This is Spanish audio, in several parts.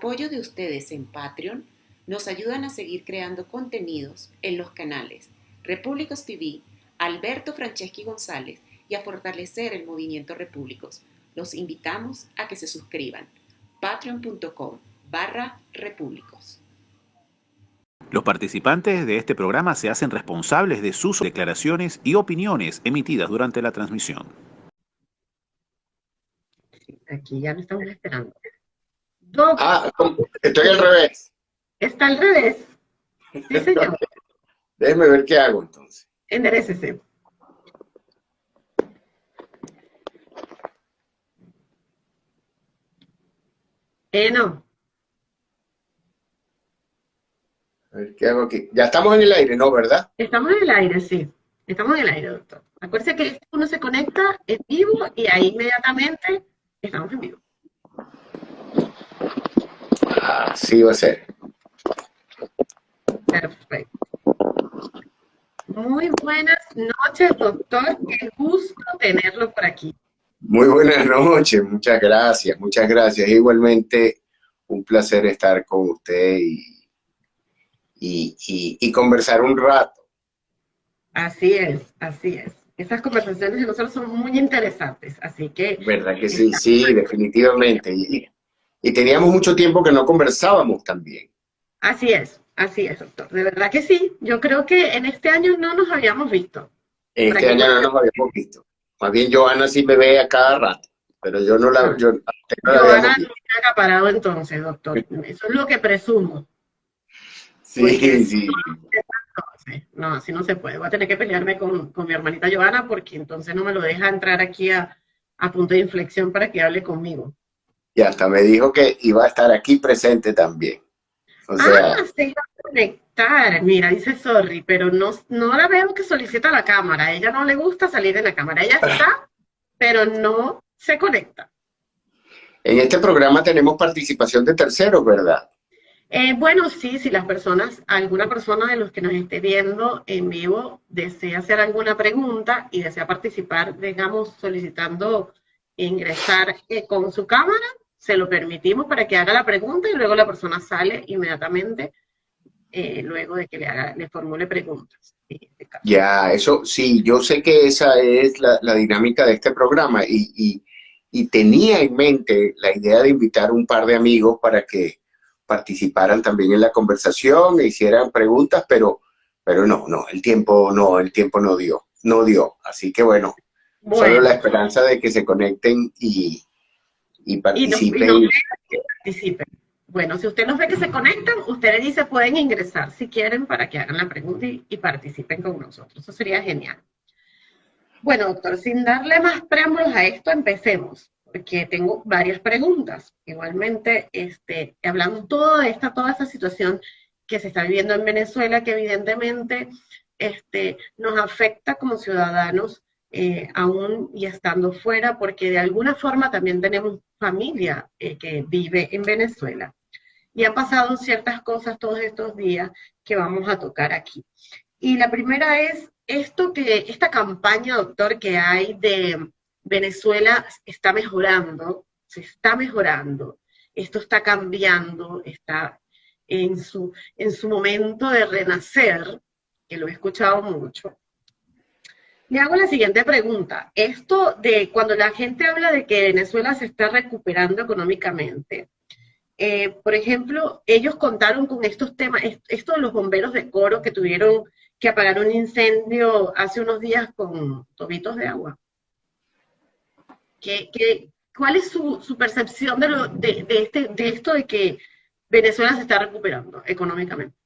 apoyo de ustedes en Patreon, nos ayudan a seguir creando contenidos en los canales Repúblicos TV, Alberto Franceschi González y a fortalecer el movimiento Repúblicos. Los invitamos a que se suscriban. patreon.com barra repúblicos. Los participantes de este programa se hacen responsables de sus declaraciones y opiniones emitidas durante la transmisión. Aquí ya no estamos esperando. Ah, estoy al revés. Está al revés. Sí, señor. Déjeme ver qué hago entonces. Enderecese. Eh, no. A ver qué hago aquí. Ya estamos en el aire, ¿no? ¿Verdad? Estamos en el aire, sí. Estamos en el aire, doctor. Acuérdese que uno se conecta en vivo y ahí inmediatamente estamos en vivo. Así va a ser. Perfecto. Muy buenas noches, doctor. Qué gusto tenerlo por aquí. Muy buenas noches, muchas gracias, muchas gracias. Igualmente, un placer estar con usted y, y, y, conversar un rato. Así es, así es. Esas conversaciones de nosotros son muy interesantes, así que... ¿Verdad que sí? Sí, definitivamente. Y, teníamos mucho tiempo que no conversábamos también. Así es, así es, doctor. De verdad que sí. Yo creo que en este año no nos habíamos visto. En este año no nos habíamos visto. Más bien Joana sí me ve a cada rato, pero yo no la... Yo, no Joana no está acaparado entonces, doctor. Eso es lo que presumo. Sí, sí. No, así no se puede. Voy a tener que pelearme con, con mi hermanita Joana porque entonces no me lo deja entrar aquí a, a punto de inflexión para que hable conmigo. Y hasta me dijo que iba a estar aquí presente también. O sea, ah, se iba a conectar. Mira, dice sorry, pero no, no la veo que solicita la cámara. A ella no le gusta salir en la cámara. Ella está, pero no se conecta. En este programa tenemos participación de terceros, ¿verdad? Eh, bueno, sí, si las personas, alguna persona de los que nos esté viendo en vivo desea hacer alguna pregunta y desea participar, digamos, solicitando ingresar eh, con su cámara, se lo permitimos para que haga la pregunta y luego la persona sale inmediatamente eh, luego de que le, haga, le formule preguntas. Este ya, eso sí, yo sé que esa es la, dinámica de este programa y, y, y, tenía en mente la idea de invitar un par de amigos para que participaran también en la conversación e hicieran preguntas, pero, pero no, no, el tiempo no, el tiempo no dio, no dio. Así que bueno, bueno. solo la esperanza de que se conecten y, y participen. Bueno, si usted nos ve que se conectan, usted le dice pueden ingresar si quieren para que hagan la pregunta y, participen con nosotros. Eso sería genial. Bueno, doctor, sin darle más preámbulos a esto, empecemos, porque tengo varias preguntas. Igualmente, este, hablando toda esta, toda esta situación que se está viviendo en Venezuela, que evidentemente este, nos afecta como ciudadanos eh, aún y estando fuera, porque de alguna forma también tenemos familia eh, que vive en Venezuela. Y han pasado ciertas cosas todos estos días que vamos a tocar aquí. Y la primera es esto que, esta campaña, doctor, que hay de Venezuela está mejorando, se está mejorando, esto está cambiando, está en su, en su momento de renacer, que lo he escuchado mucho, le hago la siguiente pregunta. Esto de cuando la gente habla de que Venezuela se está recuperando económicamente, eh, por ejemplo, ellos contaron con estos temas, esto de los bomberos de coro que tuvieron que apagar un incendio hace unos días con tobitos de agua. ¿Qué, cuál es su, percepción este, de esto de que Venezuela se está recuperando económicamente?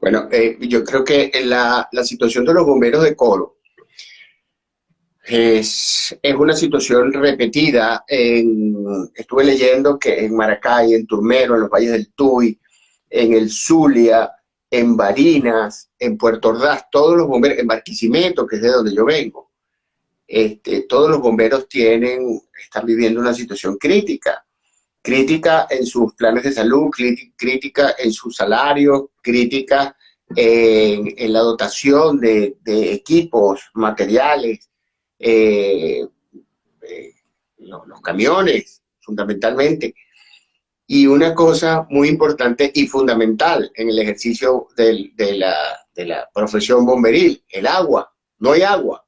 Bueno, eh, yo creo que la, la, situación de los bomberos de Coro es, es una situación repetida. En, estuve leyendo que en Maracay, en Turmero, en los valles del Tuy, en el Zulia, en Barinas, en Puerto Ordaz, todos los bomberos, en Barquisimeto, que es de donde yo vengo, este, todos los bomberos tienen, están viviendo una situación crítica. Crítica en sus planes de salud, crítica en sus salarios, crítica en, la dotación de, equipos, materiales, eh, eh, los, camiones, fundamentalmente. Y una cosa muy importante y fundamental en el ejercicio de, la, de la profesión bomberil, el agua. No hay agua.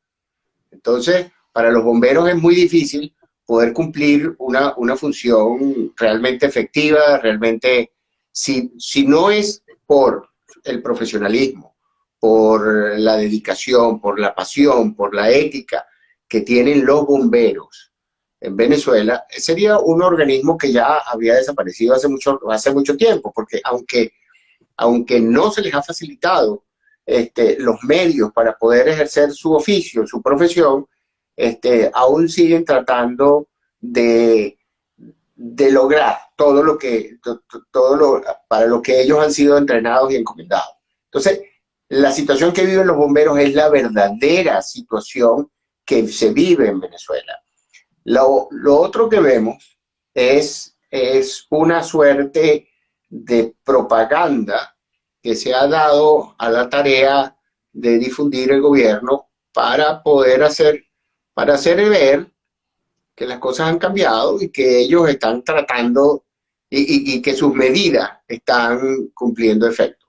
Entonces, para los bomberos es muy difícil poder cumplir una, una función realmente efectiva, realmente, si, si no es por el profesionalismo, por la dedicación, por la pasión, por la ética que tienen los bomberos en Venezuela, sería un organismo que ya había desaparecido hace mucho, hace mucho tiempo, porque aunque, aunque no se les ha facilitado este, los medios para poder ejercer su oficio, su profesión, este, aún siguen tratando de, de lograr todo lo que, todo lo, para lo que ellos han sido entrenados y encomendados. Entonces, la situación que viven los bomberos es la verdadera situación que se vive en Venezuela. Lo, lo otro que vemos es, es una suerte de propaganda que se ha dado a la tarea de difundir el gobierno para poder hacer, para hacer ver que las cosas han cambiado y que ellos están tratando y, que sus medidas están cumpliendo efecto.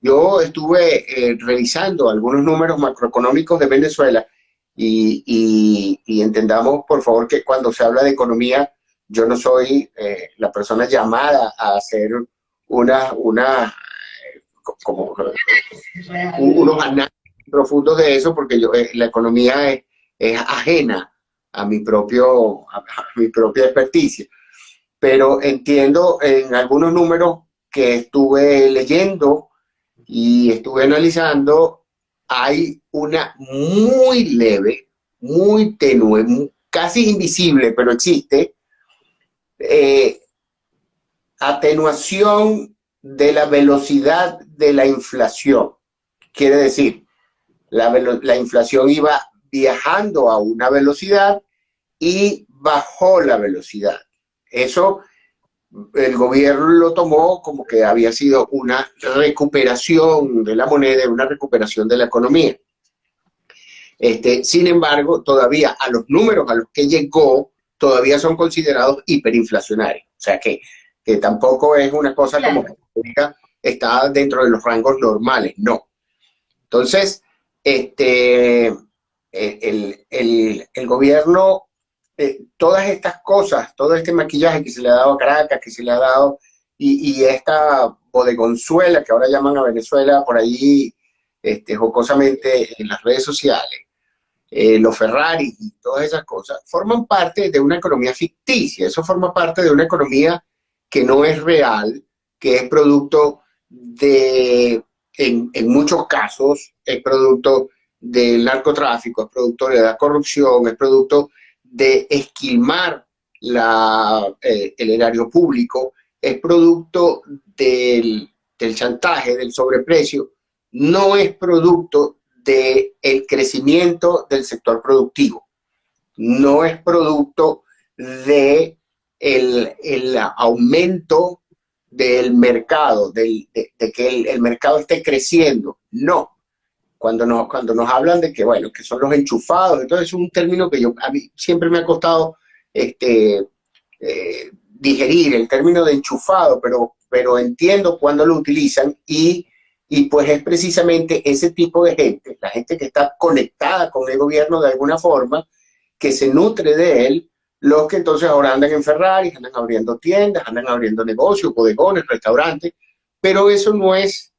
Yo estuve eh, revisando algunos números macroeconómicos de Venezuela y, entendamos, por favor, que cuando se habla de economía, yo no soy eh, la persona llamada a hacer una, una como, unos análisis profundos de eso, porque yo, eh, la economía es, es ajena a mi, propio, mi propia experticia. Pero entiendo en algunos números que estuve leyendo y estuve analizando, hay una muy leve, muy tenue, casi invisible, pero existe, eh, atenuación de la velocidad de la inflación. Quiere decir, la, la inflación iba viajando a una velocidad y bajó la velocidad. Eso el gobierno lo tomó como que había sido una recuperación de la moneda, una recuperación de la economía. Este, sin embargo, todavía a los números a los que llegó, todavía son considerados hiperinflacionarios. O sea que, que tampoco es una cosa como que está dentro de los rangos normales, no. Entonces, este, el, el, el gobierno, eh, todas estas cosas, todo este maquillaje que se le ha dado a Caracas, que se le ha dado, y, y esta bodegonzuela que ahora llaman a Venezuela por ahí este, jocosamente en las redes sociales, eh, los Ferrari y todas esas cosas, forman parte de una economía ficticia, eso forma parte de una economía que no es real, que es producto de, en, en muchos casos, es producto del narcotráfico, es producto de la corrupción, es producto de esquilmar eh, el erario público, es producto del, chantaje, del sobreprecio, no es producto del crecimiento del sector productivo, no es producto de el, aumento del mercado, de, que el mercado esté creciendo, no, cuando nos, cuando nos hablan de que, bueno, que son los enchufados, entonces es un término que yo, a mí siempre me ha costado este, eh, digerir el término de enchufado, pero, pero entiendo cuando lo utilizan y, y pues es precisamente ese tipo de gente, la gente que está conectada con el gobierno de alguna forma, que se nutre de él, los que entonces ahora andan en Ferrari, andan abriendo tiendas, andan abriendo negocios, bodegones, restaurantes, pero eso no es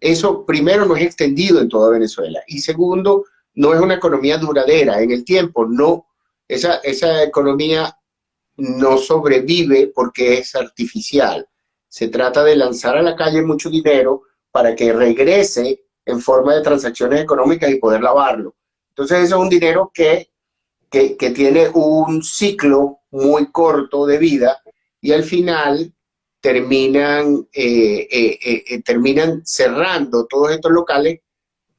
eso primero no es extendido en toda Venezuela y segundo, no es una economía duradera en el tiempo, no, esa, esa economía no sobrevive porque es artificial. Se trata de lanzar a la calle mucho dinero para que regrese en forma de transacciones económicas y poder lavarlo. Entonces eso es un dinero que, que, que tiene un ciclo muy corto de vida y al final terminan, eh, eh, eh, terminan cerrando todos estos locales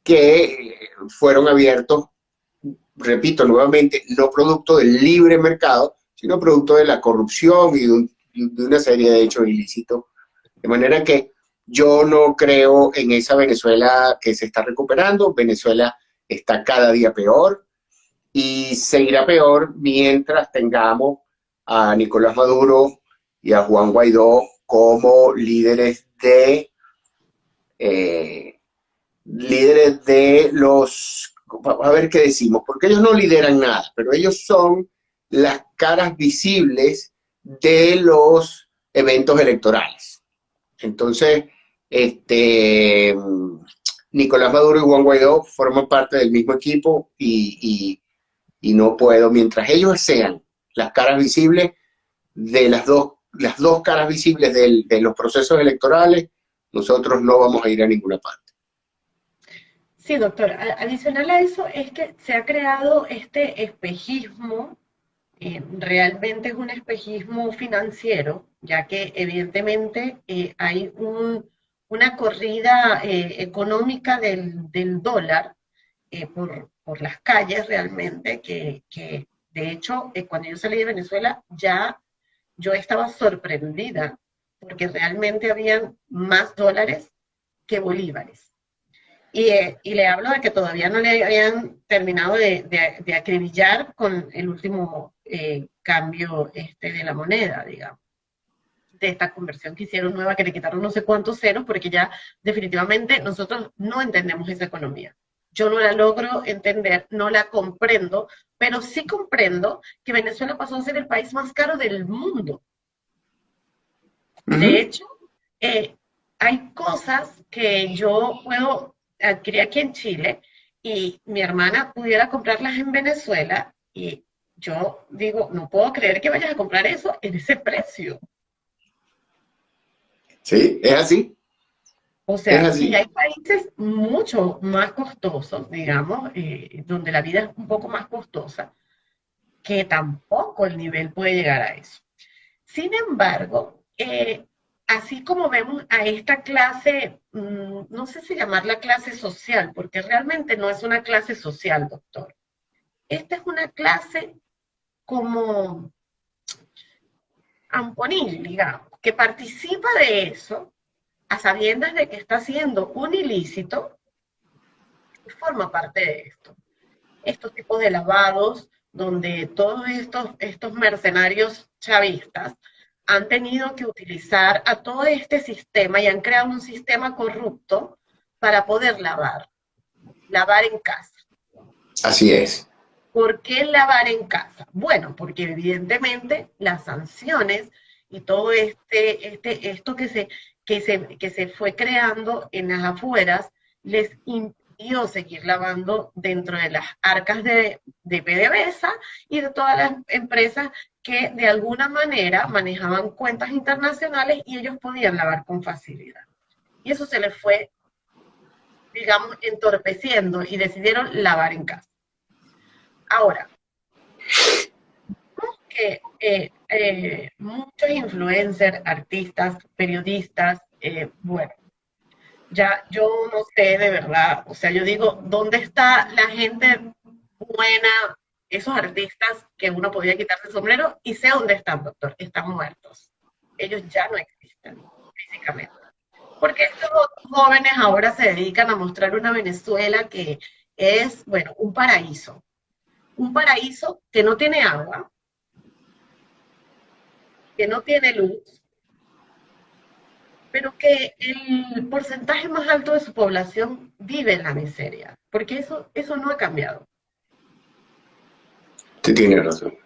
que fueron abiertos, repito nuevamente, no producto del libre mercado, sino producto de la corrupción y de de una serie de hechos ilícitos. De manera que yo no creo en esa Venezuela que se está recuperando. Venezuela está cada día peor y seguirá peor mientras tengamos a Nicolás Maduro y a Juan Guaidó como líderes de eh, líderes de los a ver qué decimos, porque ellos no lideran nada, pero ellos son las caras visibles de los eventos electorales. Entonces, este, Nicolás Maduro y Juan Guaidó forman parte del mismo equipo y, no puedo, mientras ellos sean las caras visibles de las dos, las dos caras visibles de los procesos electorales, nosotros no vamos a ir a ninguna parte. Sí, doctor. Adicional a eso es que se ha creado este espejismo, eh, realmente es un espejismo financiero, ya que evidentemente eh, hay una corrida eh, económica del, dólar por, las calles realmente, que, que de hecho cuando yo salí de Venezuela ya yo estaba sorprendida, porque realmente habían más dólares que bolívares. Eh, y, le hablo de que todavía no le habían terminado de, acribillar con el último eh, cambio este de la moneda, digamos, de esta conversión que hicieron nueva, que le quitaron no sé cuántos ceros, porque ya definitivamente nosotros no entendemos esa economía. Yo no la logro entender, no la comprendo, pero sí comprendo que Venezuela pasó a ser el país más caro del mundo. De hecho, eh, hay cosas que yo puedo adquirí aquí en Chile y mi hermana pudiera comprarlas en Venezuela y yo digo, no puedo creer que vayas a comprar eso en ese precio. Sí, es así. O sea, y hay países mucho más costosos, digamos, eh, donde la vida es un poco más costosa, que tampoco el nivel puede llegar a eso. Sin embargo, eh, así como vemos a esta clase, mm, no sé si llamarla clase social, porque realmente no es una clase social, doctor. Esta es una clase como amponil, digamos, que participa de eso a sabiendas de que está haciendo un ilícito forma parte de esto. Estos tipos de lavados, donde todos estos, estos mercenarios chavistas han tenido que utilizar a todo este sistema y han creado un sistema corrupto para poder lavar, lavar en casa. Así es. ¿Por qué lavar en casa? Bueno, porque evidentemente las sanciones y todo este, este, esto que se, que se, que se fue creando en las afueras les impidió seguir lavando dentro de las arcas de, de PDVSA y de todas las empresas que de alguna manera manejaban cuentas internacionales y ellos podían lavar con facilidad. Y eso se les fue, digamos, entorpeciendo y decidieron lavar en casa. Ahora, que eh, eh, muchos influencers, artistas, periodistas, eh, bueno, ya yo no sé de verdad, o sea, yo digo, ¿dónde está la gente buena, esos artistas que uno podía quitarse el sombrero y sé dónde están, doctor, están muertos. Ellos ya no existen físicamente. Porque estos jóvenes ahora se dedican a mostrar una Venezuela que es, bueno, un paraíso. Un paraíso que no tiene agua, que no tiene luz, pero que el porcentaje más alto de su población vive en la miseria, porque eso, eso no ha cambiado tiene razón.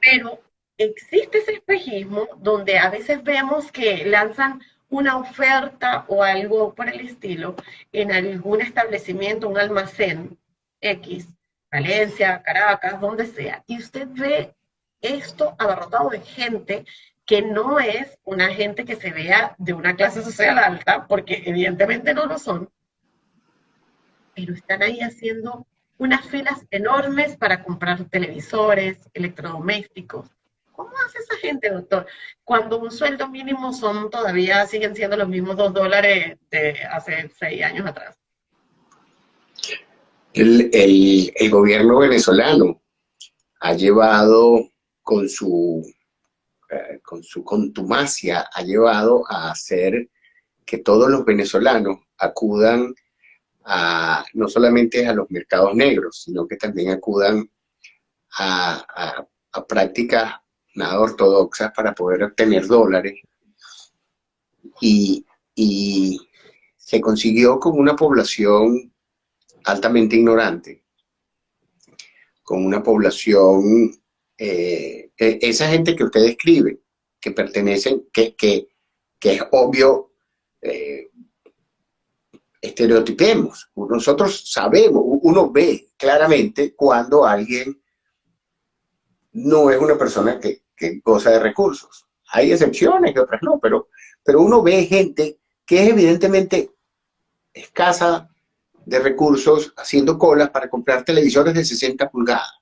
Pero existe ese espejismo donde a veces vemos que lanzan una oferta o algo por el estilo en algún establecimiento, un almacén X, Valencia, Caracas, donde sea, y usted ve esto abarrotado de gente que no es una gente que se vea de una clase social alta, porque evidentemente no lo son, pero están ahí haciendo unas filas enormes para comprar televisores, electrodomésticos. ¿Cómo hace esa gente, doctor? Cuando un sueldo mínimo son todavía, siguen siendo los mismos dos dólares de hace seis años atrás. El, gobierno venezolano ha llevado con su eh, con su contumacia, ha llevado a hacer que todos los venezolanos acudan a, no solamente a los mercados negros, sino que también acudan a, prácticas nada ortodoxas para poder obtener dólares. Y, se consiguió con una población altamente ignorante, con una población, eh, esa gente que usted describe, que pertenecen, que, que, que es obvio, eh, estereotipemos. Nosotros sabemos, uno ve claramente cuando alguien no es una persona que, goza de recursos. Hay excepciones y otras no, pero, pero uno ve gente que es evidentemente escasa de recursos haciendo colas para comprar televisores de 60 pulgadas.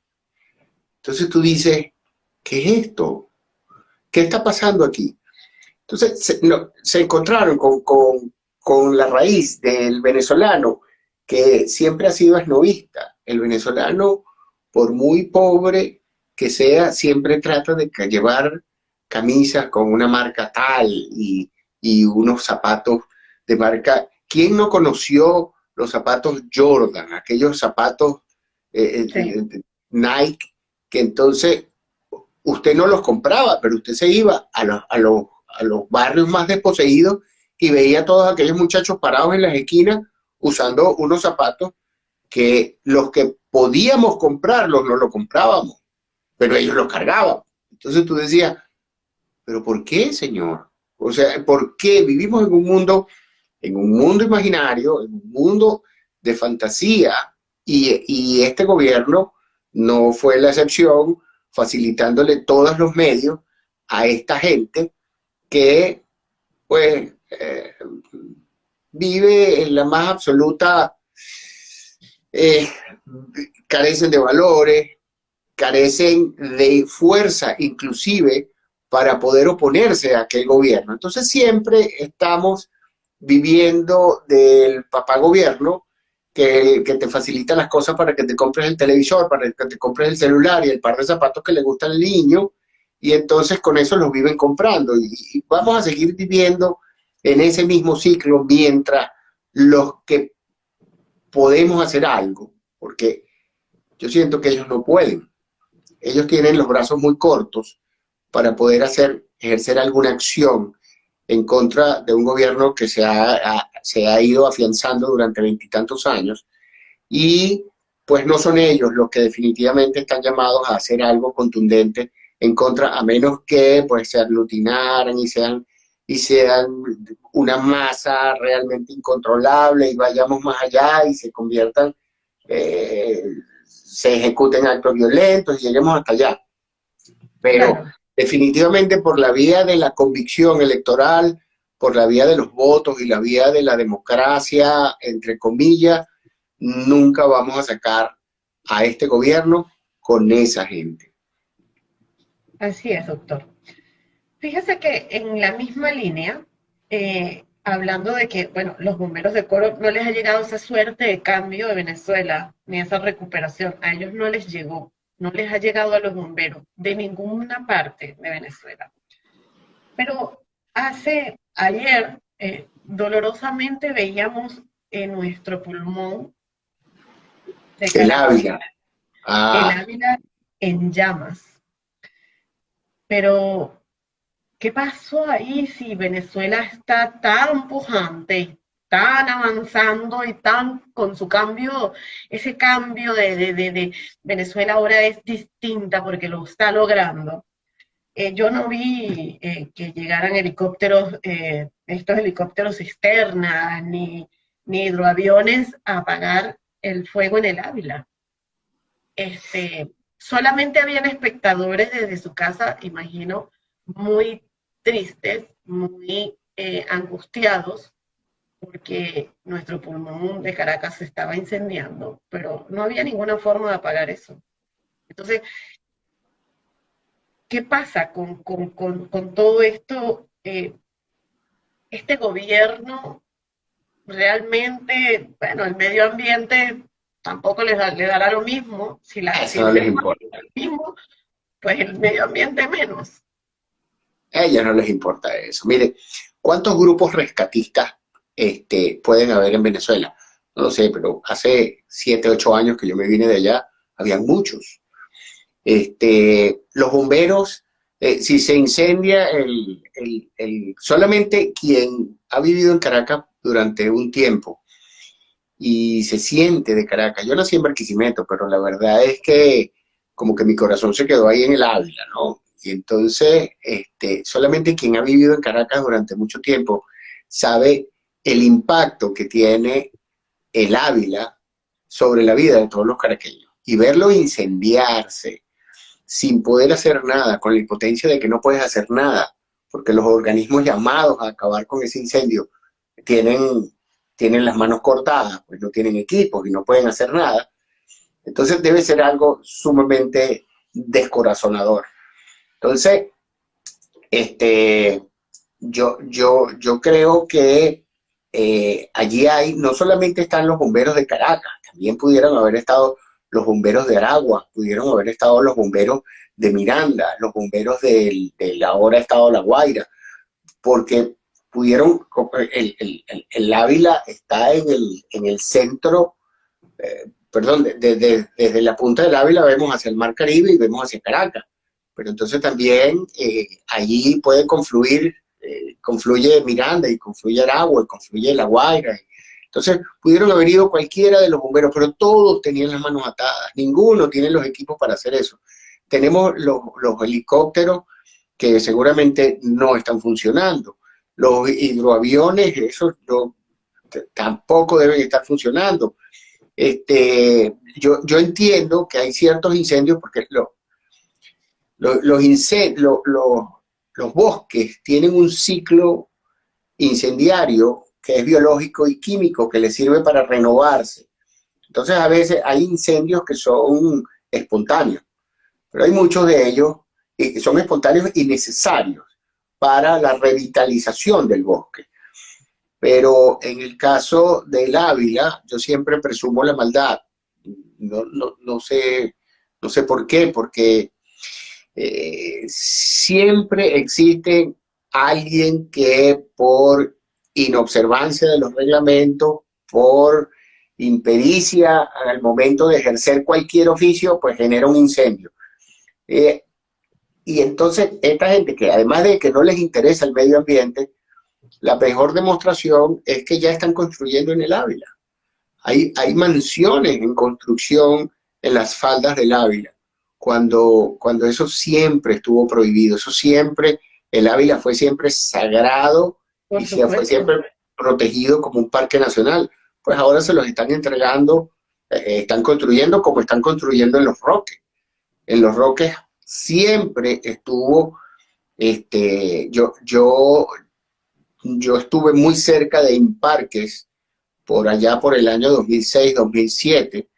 Entonces tú dices, ¿qué es esto? ¿Qué está pasando aquí? Entonces se, se encontraron con, con la raíz del venezolano, que siempre ha sido esnovista. El venezolano, por muy pobre que sea, siempre trata de llevar camisas con una marca tal y, unos zapatos de marca. ¿Quién no conoció los zapatos Jordan, aquellos zapatos eh, eh, Nike, que entonces usted no los compraba, pero usted se iba a los, a los, a los barrios más desposeídos y veía a todos aquellos muchachos parados en las esquinas usando unos zapatos que los que podíamos comprarlos no lo comprábamos, pero ellos los cargaban. Entonces tú decías, ¿pero por qué, Señor? O sea, ¿por qué vivimos en un mundo, en un mundo imaginario, en un mundo de fantasía? Y, y este gobierno no fue la excepción, facilitándole todos los medios a esta gente que, pues, eh, vive en la más absoluta, eh, carecen de valores, carecen de fuerza inclusive para poder oponerse a aquel gobierno. Entonces siempre estamos viviendo del papá gobierno que, te facilita las cosas para que te compres el televisor, para que te compres el celular y el par de zapatos que le gusta al niño, y entonces con eso los viven comprando. y vamos a seguir viviendo en ese mismo ciclo mientras los que podemos hacer algo, porque yo siento que ellos no pueden. Ellos tienen los brazos muy cortos para poder hacer, ejercer alguna acción en contra de un gobierno que se ha, se ha ido afianzando durante veintitantos años y pues no son ellos los que definitivamente están llamados a hacer algo contundente en contra, a menos que pues se aglutinaran y sean y sean una masa realmente incontrolable y vayamos más allá y se conviertan, eh, se ejecuten actos violentos y lleguemos hasta allá. Pero definitivamente por la vía de la convicción electoral, por la vía de los votos y la vía de la democracia, entre comillas, nunca vamos a sacar a este gobierno con esa gente. Así es, doctor. Fíjese que en la misma línea, eh, hablando de que, bueno, los bomberos de coro no les ha llegado esa suerte de cambio de Venezuela, ni esa recuperación, a ellos no les llegó, no les ha llegado a los bomberos de ninguna parte de Venezuela. Pero hace, ayer, eh, dolorosamente veíamos en nuestro pulmón el Ávila. Ah. El Ávila en llamas. Pero ¿Qué pasó ahí si Venezuela está tan pujante, tan avanzando y tan con su cambio, ese cambio de, Venezuela ahora es distinta porque lo está logrando? Eh, yo no vi eh, que llegaran helicópteros, eh, estos helicópteros externas, ni, ni hidroaviones a apagar el fuego en el Ávila. Este, solamente habían espectadores desde su casa, imagino, muy tristes, muy angustiados, porque nuestro pulmón de Caracas se estaba incendiando, pero no había ninguna forma de apagar eso. Entonces, ¿qué pasa con, todo esto? Eh, este gobierno realmente, bueno, el medio ambiente tampoco les le dará lo mismo, si la Eso no les importa. Lo mismo, pues el medio ambiente menos. A ellos no les importa eso. Mire, ¿cuántos grupos rescatistas este, pueden haber en Venezuela? No lo sé, pero hace 7, 8 años que yo me vine de allá, habían muchos. Este, los bomberos, eh, si se incendia, el, solamente quien ha vivido en Caracas durante un tiempo y se siente de Caracas. Yo nací en Barquisimeto, pero la verdad es que como que mi corazón se quedó ahí en el Ávila, ¿no? Y entonces, este, solamente quien ha vivido en Caracas durante mucho tiempo sabe el impacto que tiene el Ávila sobre la vida de todos los caraqueños. Y verlo incendiarse sin poder hacer nada, con la impotencia de que no puedes hacer nada, porque los organismos llamados a acabar con ese incendio tienen, tienen las manos cortadas, pues no tienen equipos y no pueden hacer nada. Entonces debe ser algo sumamente descorazonador. Entonces, este, yo, yo, yo creo que eh, allí hay, no solamente están los bomberos de Caracas, también pudieron haber estado los bomberos de Aragua, pudieron haber estado los bomberos de Miranda, los bomberos del, ahora estado La Guaira, porque pudieron, el, el, el, Ávila está en el, en el centro, eh, perdón, desde la punta del Ávila vemos hacia el Mar Caribe y vemos hacia Caracas, pero entonces también eh, allí puede confluir, eh, confluye Miranda y confluye Aragua y confluye La Guaira, entonces, pudieron haber ido cualquiera de los bomberos, pero todos tenían las manos atadas, ninguno tiene los equipos para hacer eso. Tenemos los, helicópteros que seguramente no están funcionando. Los hidroaviones, esos tampoco deben estar funcionando. Este, yo, entiendo que hay ciertos incendios porque los, incendios, los bosques tienen un ciclo incendiario que es biológico y químico, que le sirve para renovarse. Entonces a veces hay incendios que son espontáneos, pero hay muchos de ellos que son espontáneos y necesarios para la revitalización del bosque. Pero en el caso del Ávila, yo siempre presumo la maldad. No, no, sé, no sé por qué, porque eh, siempre existe alguien que por inobservancia de los reglamentos, por impericia al momento de ejercer cualquier oficio, pues genera un incendio. Eh, y entonces esta gente que además de que no les interesa el medio ambiente, la mejor demostración es que ya están construyendo en el Ávila. Hay, hay mansiones en construcción en las faldas del Ávila, cuando, cuando eso siempre estuvo prohibido, eso siempre, el Ávila fue siempre sagrado y se fue siempre protegido como un parque nacional. Pues ahora se los están entregando, eh, están construyendo como están construyendo en Los Roques. En Los Roques siempre estuvo, este, yo, yo, yo estuve muy cerca de Imparques, por allá por el año 2006-2007,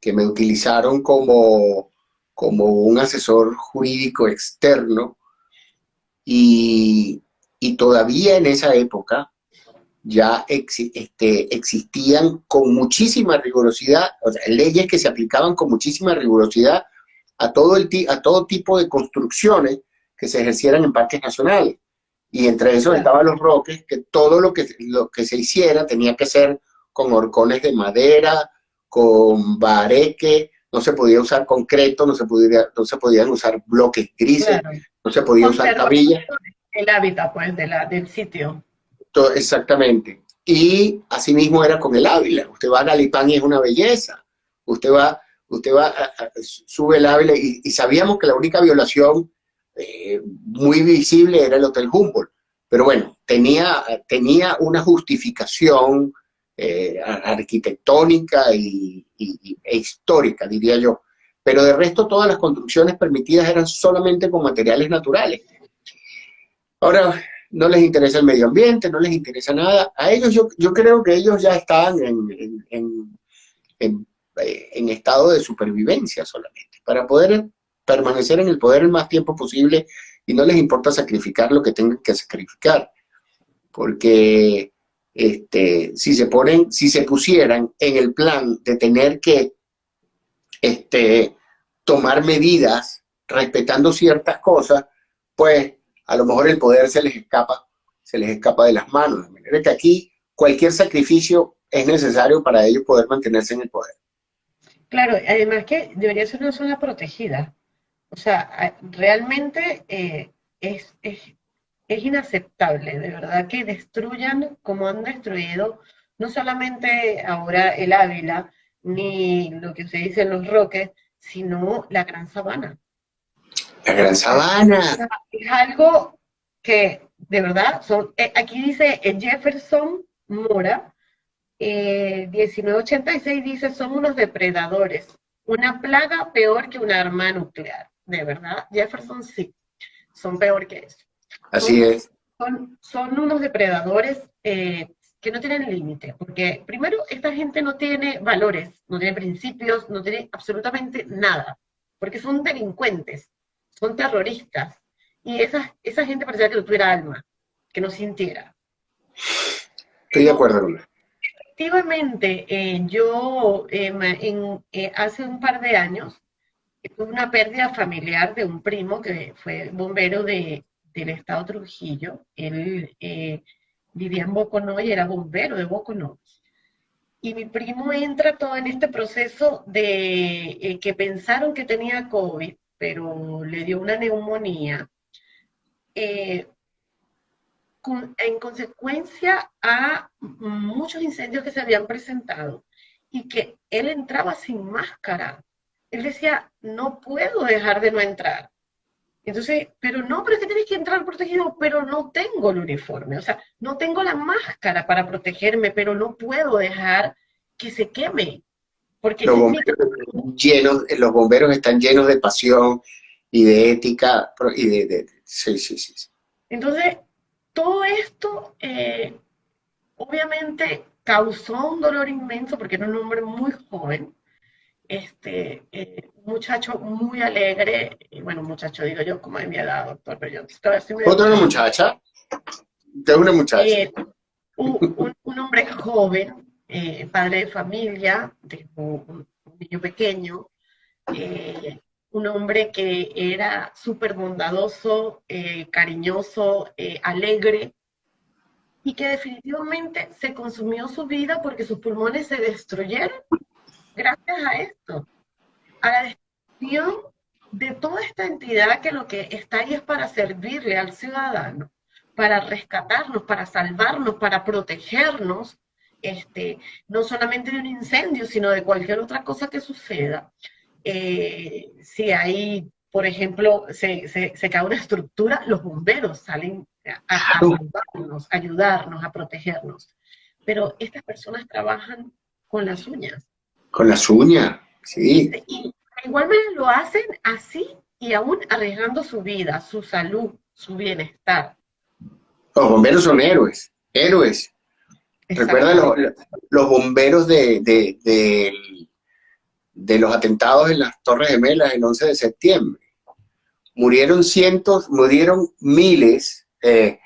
que me utilizaron como, como un asesor jurídico externo, y, y todavía en esa época ya este, existían con muchísima rigurosidad, o sea, leyes que se aplicaban con muchísima rigurosidad a todo, el, a todo tipo de construcciones que se ejercieran en parques nacionales. Y entre esos estaban los roques, que todo lo que, lo que se hiciera tenía que ser con horcones de madera, con bareque, no se podía usar concreto, no se, podía, no se podían usar bloques grises, no se podía usar cabillas el hábitat pues, de la, del sitio. exactamente. Y asimismo era con el Ávila. Usted va a Galipán y es una belleza. Usted va, usted va, sube el Ávila y, sabíamos que la única violación eh, muy visible era el Hotel Humboldt. Pero bueno, tenía, tenía una justificación eh, arquitectónica y, e histórica, diría yo. Pero de resto todas las construcciones permitidas eran solamente con materiales naturales. Ahora, no les interesa el medio ambiente, no les interesa nada. A ellos yo, yo creo que ellos ya están en, en, eh, en, estado de supervivencia solamente, para poder permanecer en el poder el más tiempo posible y no les importa sacrificar lo que tengan que sacrificar. Porque este, si se ponen, si se pusieran en el plan de tener que este, tomar medidas respetando ciertas cosas, pues a lo mejor el poder se les escapa, se les escapa de las manos. De manera que aquí cualquier sacrificio es necesario para ellos poder mantenerse en el poder. Claro, además que debería ser una zona protegida. O sea, realmente eh, es, es, es inaceptable, de verdad, que destruyan como han destruido no solamente ahora el Ávila, ni lo que se dice en los Roques, sino la Gran Sabana. La Gran Sabana. Es algo que, de verdad, son, eh, aquí dice eh, Jefferson Mora, 1986 eh, dice, son unos depredadores, una plaga peor que una arma nuclear. De verdad, Jefferson sí, son peor que eso. Así es. Son, son unos depredadores que no tienen límite, porque primero esta gente no tiene valores, no tiene principios, no tiene absolutamente nada, porque son delincuentes, son terroristas, y esa, esa gente parecía que no tuviera alma, que no sintiera. Estoy de acuerdo, Efectivamente, eh, yo em, eh, hace un par de años tuve una pérdida familiar de un primo que fue bombero de, del estado Trujillo. Él eh, vivía en Boconó y era bombero de Boconó. Y mi primo entra todo en este proceso de eh, que pensaron que tenía COVID, pero le dio una neumonía. Eh, en consecuencia a muchos incendios que se habían presentado y que él entraba sin máscara. Él decía, no puedo dejar de no entrar. Entonces, pero no, pero que tienes que entrar protegido, pero no tengo el uniforme, o sea, no tengo la máscara para protegerme, pero no puedo dejar que se queme. Porque los bomberos, llenos, los bomberos están llenos de pasión y de ética, y de, sí, sí, sí. Entonces, todo esto eh, obviamente causó un dolor inmenso porque era un hombre muy joven, este, eh, muchacho muy alegre, y bueno, muchacho digo yo, como de mi edad, doctor, pero yo estoy así ¿Otra muchacha? ¿Qué una muchacha? Eh, un, hombre joven, eh, padre de familia, de un, niño pequeño, eh, un hombre que era súper bondadoso, cariñoso, alegre, y que definitivamente se consumió su vida porque sus pulmones se destruyeron gracias a esto, a la destrucción de toda esta entidad que lo que está ahí es para servirle al ciudadano, para rescatarnos, para salvarnos, para protegernos, este, no solamente de un incendio, sino de cualquier otra cosa que suceda. Eh, si hay, por ejemplo, se, se, cae una estructura, los bomberos salen a, a salvarnos, a ayudarnos, a protegernos. Pero estas personas trabajan con las uñas. Con las uñas, sí. Y igualmente lo hacen así y aún arriesgando su vida, su salud, su bienestar. Los bomberos son héroes, héroes. Recuerda los, bomberos de, de, los atentados en las Torres Gemelas el 11 de septiembre. Murieron cientos, murieron miles, eh,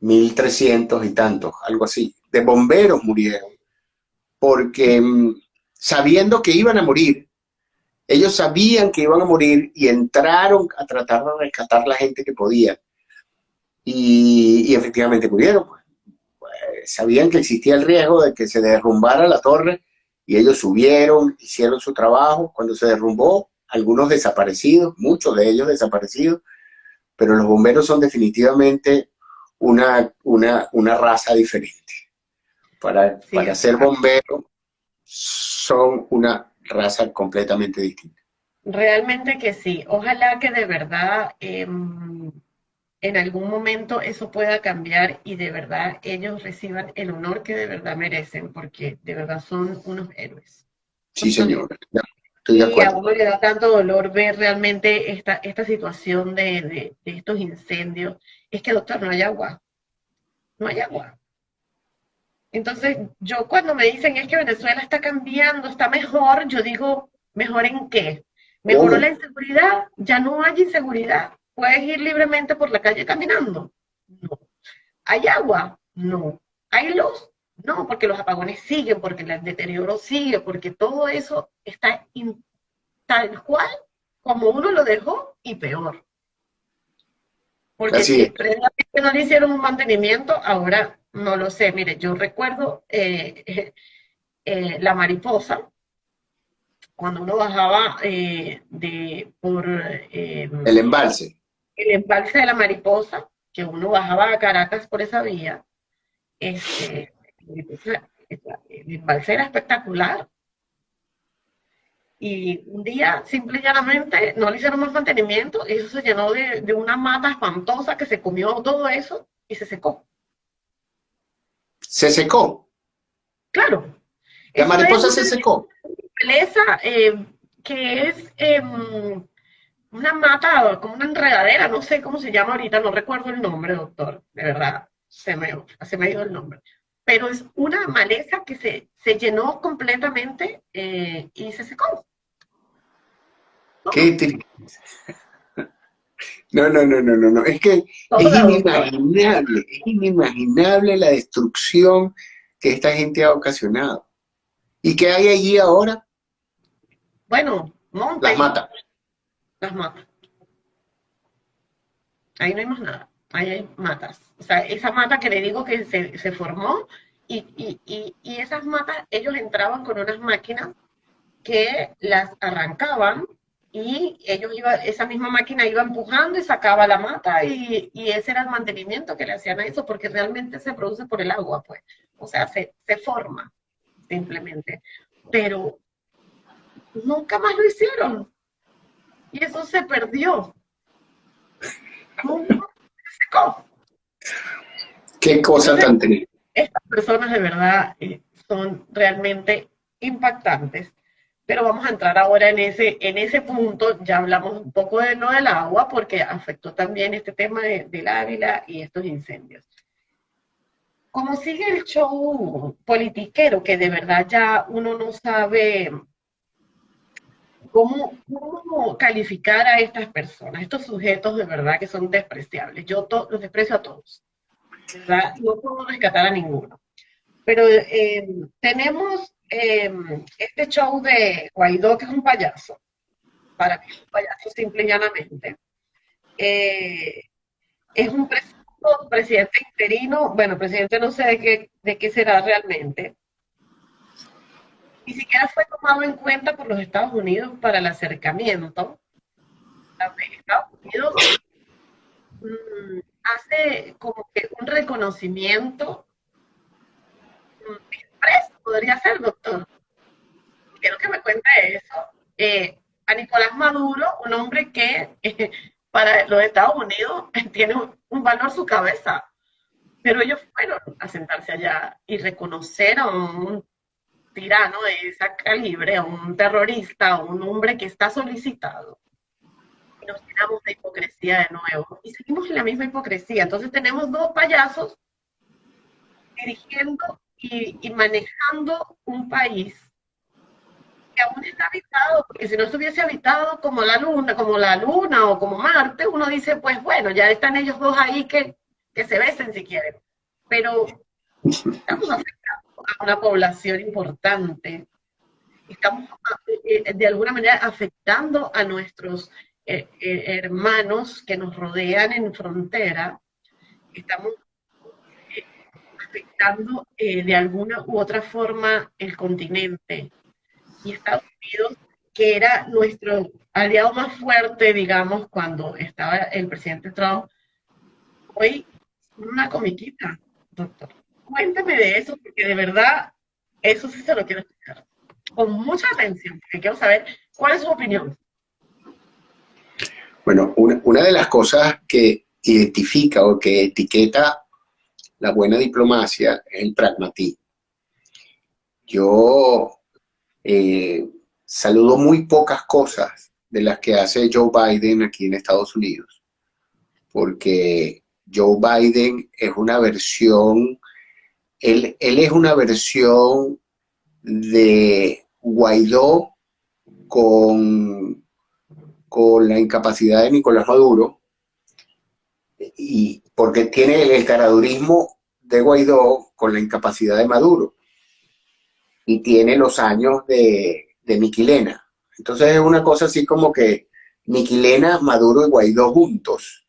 mil trescientos y tantos, algo así, de bomberos murieron. Porque mm, sabiendo que iban a morir. Ellos sabían que iban a morir y entraron a tratar de rescatar la gente que podía. Y, efectivamente murieron. Pues. Sabían que existía el riesgo de que se derrumbara la torre y ellos subieron, hicieron su trabajo. Cuando se derrumbó, algunos desaparecidos, muchos de ellos desaparecidos, pero los bomberos son definitivamente una, una, una raza diferente. Para, para ser bombero son una raza completamente distinta. Realmente que sí. Ojalá que de verdad em, en algún momento eso pueda cambiar y de verdad ellos reciban el honor que de verdad merecen, porque de verdad son unos héroes. Sí, señor. y a uno le da tanto dolor ver realmente esta, esta situación de, de estos incendios. Es que, doctor, no hay agua. No hay agua. Entonces, yo cuando me dicen es que Venezuela está cambiando, está mejor, yo digo, ¿mejor en qué? ¿Mejoró la inseguridad? Ya no hay inseguridad. ¿Puedes ir libremente por la calle caminando? No. ¿Hay agua? No. ¿Hay luz? No, porque los apagones siguen, porque el deterioro sigue, porque todo eso está tal cual como uno lo dejó y peor. Porque Así si previamente no le hicieron un mantenimiento, ahora no lo sé. Mire, yo recuerdo eh, eh, eh, la mariposa, cuando uno bajaba eh, de, por El embalse. El embalse de la mariposa, que uno bajaba a Caracas por esa vía, este, el embalse era espectacular. Y un día, simple y llanamente, no le hicieron más mantenimiento y eso se llenó de, de una mata espantosa que se comió todo eso y se secó. Se secó. Claro. La mariposa se una secó. maleza, eh, que es em, una mata, como una enredadera, no sé cómo se llama ahorita, no recuerdo el nombre, doctor, de verdad, se me, se me ha ido el nombre. Pero es una maleza que se, se llenó completamente eh, y se secó. ¿no? Qué tri- No, no, no, no, no, no. Es que es inimaginable, es inimaginable la destrucción que esta gente ha ocasionado. ¿Y qué hay allí ahora? Bueno, monte. Las mata. Las matas. Ahí no hay más nada. Ahí hay matas. O sea, esa mata que le digo que se, se formó y, y, y, y esas matas, ellos entraban con unas máquinas que las arrancaban y ellos iba, esa misma máquina iba empujando y sacaba la mata y, y ese era el mantenimiento que le hacían a eso porque realmente se produce por el agua, pues. O sea, se, se forma simplemente. Pero nunca más lo hicieron. Y eso se perdió. Qué cosa tan triste. Estas personas de verdad eh, son realmente impactantes. Pero vamos a entrar ahora en ese, en ese punto. Ya hablamos un poco de lo del agua, porque afectó también este tema de- del Ávila y estos incendios. Como sigue el show politiquero, que de verdad ya uno no sabe cómo, cómo calificar a estas personas, estos sujetos de verdad que son despreciables. Yo los desprecio a todos. Verdad, no puedo rescatar a ninguno. Pero eh, tenemos eh, este show de Guaidó, que es un payaso. Para mí es un payaso simple y llanamente. Eh, es un pres- presidente interino, bueno, presidente no sé de qué, de qué será realmente. Ni siquiera fue tomado en cuenta por los Estados Unidos para el acercamiento. Estados Unidos mm, hace como que un reconocimiento mm, expreso, podría ser, doctor. Quiero que me cuente eso. Eh, a Nicolás Maduro, un hombre que para los Estados Unidos tiene un valor su cabeza, pero ellos fueron a sentarse allá y reconocer a un tirano de esa calibre, a un terrorista, a un hombre que está solicitado. Y nos tiramos de hipocresía de nuevo. Y seguimos en la misma hipocresía. Entonces tenemos dos payasos dirigiendo y, y manejando un país que aún está habitado, porque si no estuviese habitado como la luna, como la luna o como Marte, uno dice, pues bueno, ya están ellos dos ahí que, que se besen si quieren. Pero estamos afectando a una población importante. Estamos eh, de alguna manera afectando a nuestros eh, eh, hermanos que nos rodean en frontera. Estamos eh, afectando eh, de alguna u otra forma el continente y Estados Unidos, que era nuestro aliado más fuerte, digamos, cuando estaba el presidente Trump, hoy una comiquita, doctor. Cuéntame de eso, porque de verdad, eso sí se lo quiero escuchar. Con mucha atención, porque quiero saber cuál es su opinión. Bueno, una, de las cosas que identifica o que etiqueta la buena diplomacia es el pragmatismo. Yo eh, saludo muy pocas cosas de las que hace Joe Biden aquí en Estados Unidos, porque Joe Biden es una versión, él, es una versión de Guaidó con, con la incapacidad de Nicolás Maduro, y porque tiene el caradurismo de Guaidó con la incapacidad de Maduro y tiene los años de, de Miquilena. Entonces es una cosa así como que Miquilena, Maduro y Guaidó juntos.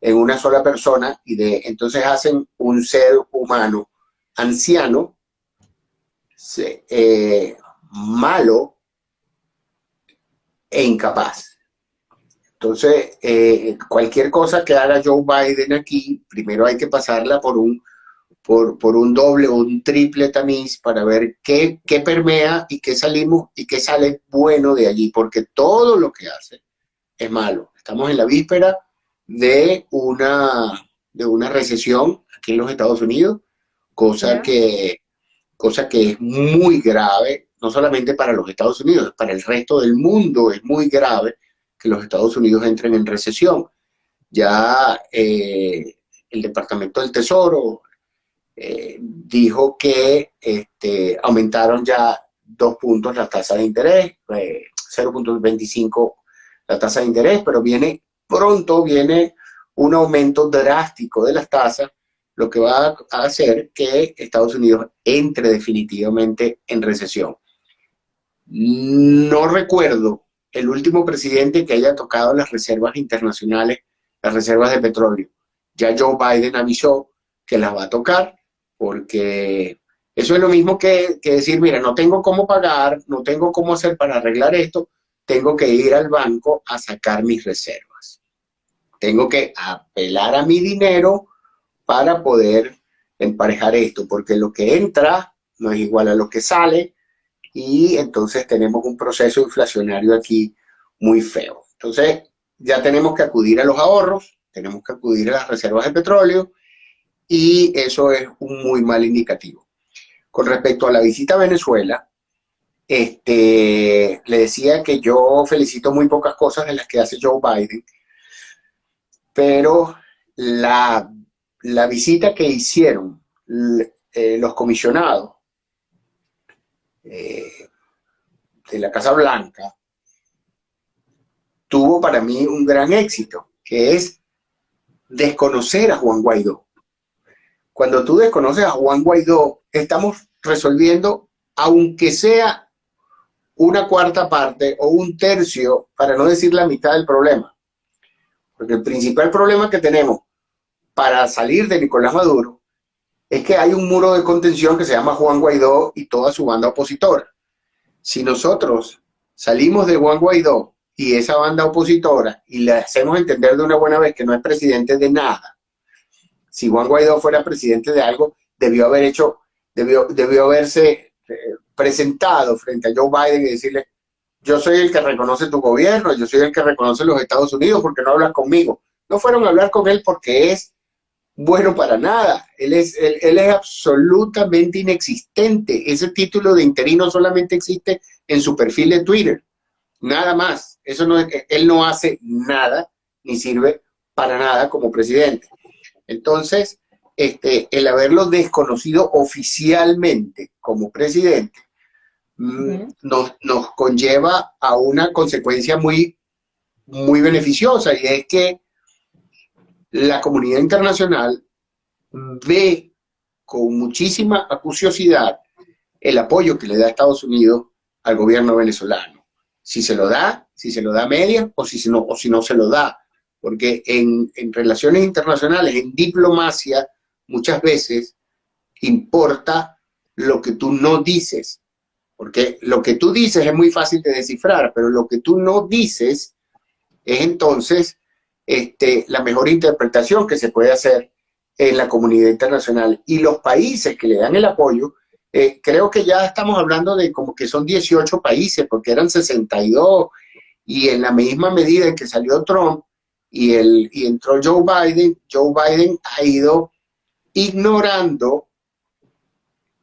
en una sola persona y de entonces hacen un ser humano anciano, eh, malo e incapaz. Entonces, eh, cualquier cosa que haga Joe Biden aquí, primero hay que pasarla por un, por, por un doble o un triple tamiz para ver qué, qué permea y qué salimos y qué sale bueno de allí, porque todo lo que hace es malo. Estamos en la víspera de una, de una recesión aquí en los Estados Unidos, cosa, que, cosa que es muy grave, no solamente para los Estados Unidos, para el resto del mundo es muy grave que los Estados Unidos entren en recesión. Ya eh, el Departamento del Tesoro eh, dijo que este, aumentaron ya dos puntos la tasa de interés, 0.25 eh, la tasa de interés, pero viene pronto viene un aumento drástico de las tasas, lo que va a hacer que Estados Unidos entre definitivamente en recesión. No recuerdo el último presidente que haya tocado las reservas internacionales, las reservas de petróleo. Ya Joe Biden avisó que las va a tocar porque eso es lo mismo que, que decir, mira, no tengo cómo pagar, no tengo cómo hacer para arreglar esto, tengo que ir al banco a sacar mis reservas. Tengo que apelar a mi dinero para poder emparejar esto, porque lo que entra no es igual a lo que sale y entonces tenemos un proceso inflacionario aquí muy feo. Entonces ya tenemos que acudir a los ahorros, tenemos que acudir a las reservas de petróleo y eso es un muy mal indicativo. Con respecto a la visita a Venezuela, este, le decía que yo felicito muy pocas cosas de las que hace Joe Biden, pero la, visita que hicieron eh, los comisionados eh, de la Casa Blanca tuvo para mí un gran éxito, que es desconocer a Juan Guaidó. Cuando tú desconoces a Juan Guaidó, estamos resolviendo, aunque sea una cuarta parte o un tercio, para no decir la mitad del problema. Porque el principal problema que tenemos para salir de Nicolás Maduro es que hay un muro de contención que se llama Juan Guaidó y toda su banda opositora. Si nosotros salimos de Juan Guaidó y esa banda opositora y le hacemos entender de una buena vez que no es presidente de nada, si Juan Guaidó fuera presidente de algo, debió haber hecho, debió, debió haberse eh, presentado frente a Joe Biden y decirle, yo soy el que reconoce tu gobierno, yo soy el que reconoce los Estados Unidos porque no hablas conmigo. No fueron a hablar con él porque es bueno para nada. Él es, él, es absolutamente inexistente. Ese título de interino solamente existe en su perfil de Twitter. Nada más. Eso no, él no hace nada ni sirve para nada como presidente. Entonces, este, el haberlo desconocido oficialmente como presidente Mm, nos, nos, conlleva a una consecuencia muy, muy beneficiosa y es que la comunidad internacional ve con muchísima acuciosidad el apoyo que le da Estados Unidos al gobierno venezolano. Si se lo da, si se lo da media o si no, o si no se lo da. Porque en, en relaciones internacionales, en diplomacia, muchas veces importa lo que tú no dices porque lo que tú dices es muy fácil de descifrar, pero lo que tú no dices es entonces este, la mejor interpretación que se puede hacer en la comunidad internacional. Y los países que le dan el apoyo, eh, creo que ya estamos hablando de como que son 18 países, porque eran 62, y en la misma medida en que salió Trump y, el, y entró Joe Biden, Joe Biden ha ido ignorando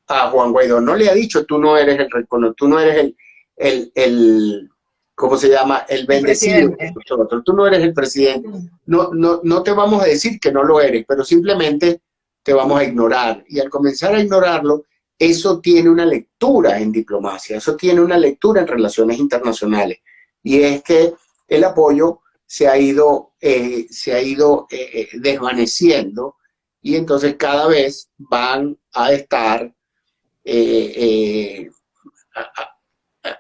a Juan Guaidó no le ha dicho tú no eres el tú no eres el, el, el ¿cómo se llama? El bendecido nosotros, tú no eres el presidente. No, no, no te vamos a decir que no lo eres, pero simplemente te vamos a ignorar. Y al comenzar a ignorarlo, eso tiene una lectura en diplomacia, eso tiene una lectura en relaciones internacionales. Y es que el apoyo se ha ido, eh, se ha ido eh, eh, desvaneciendo y entonces cada vez van a estar eh,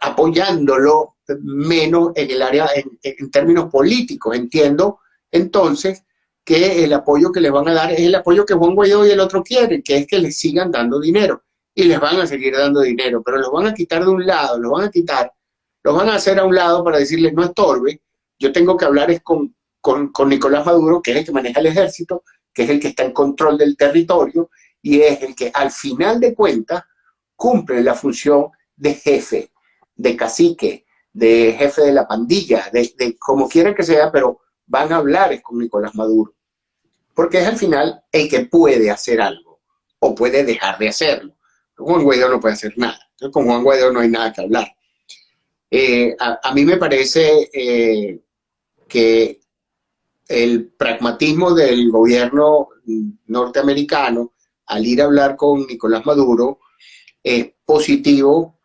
apoyándolo menos en el área, en, términos políticos. Entiendo entonces que el apoyo que les van a dar es el apoyo que Juan Guaidó y el otro quieren, que es que les sigan dando dinero. Y les van a seguir dando dinero, pero los van a quitar de un lado, los van a quitar, los van a hacer a un lado para decirles no estorbe. Yo tengo que hablar es con, con, con Nicolás Maduro, que es el que maneja el ejército, que es el que está en control del territorio y es el que al final de cuentas cumple la función de jefe, de cacique, de jefe de la pandilla, de, como quieran que sea, pero van a hablar con Nicolás Maduro. Porque es al final el que puede hacer algo o puede dejar de hacerlo. Juan Guaidó no puede hacer nada. Con Juan Guaidó no hay nada que hablar. Eh, a, mí me parece eh, que el pragmatismo del gobierno norteamericano al ir a hablar con Nicolás Maduro es positivo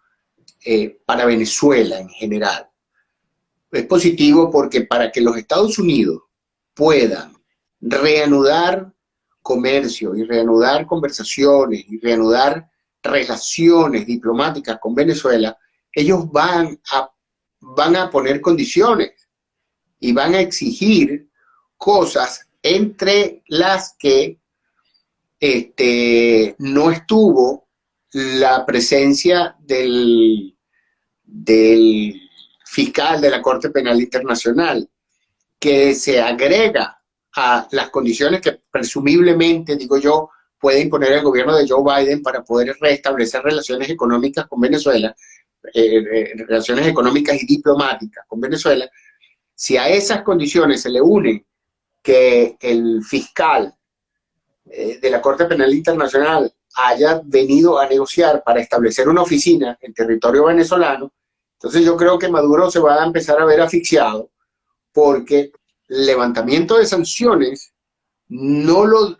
eh, para Venezuela en general. Es positivo porque para que los Estados Unidos puedan reanudar comercio y reanudar conversaciones y reanudar relaciones diplomáticas con Venezuela, ellos van a, van a poner condiciones y van a exigir cosas entre las que este, no estuvo la presencia del, del fiscal de la Corte Penal Internacional, que se agrega a las condiciones que presumiblemente, digo yo, puede imponer el gobierno de Joe Biden para poder restablecer relaciones económicas con Venezuela, eh, eh, relaciones económicas y diplomáticas con Venezuela, si a esas condiciones se le une que el fiscal eh, de la Corte Penal Internacional haya venido a negociar para establecer una oficina en territorio venezolano, entonces yo creo que Maduro se va a empezar a ver asfixiado porque el levantamiento de sanciones no, lo,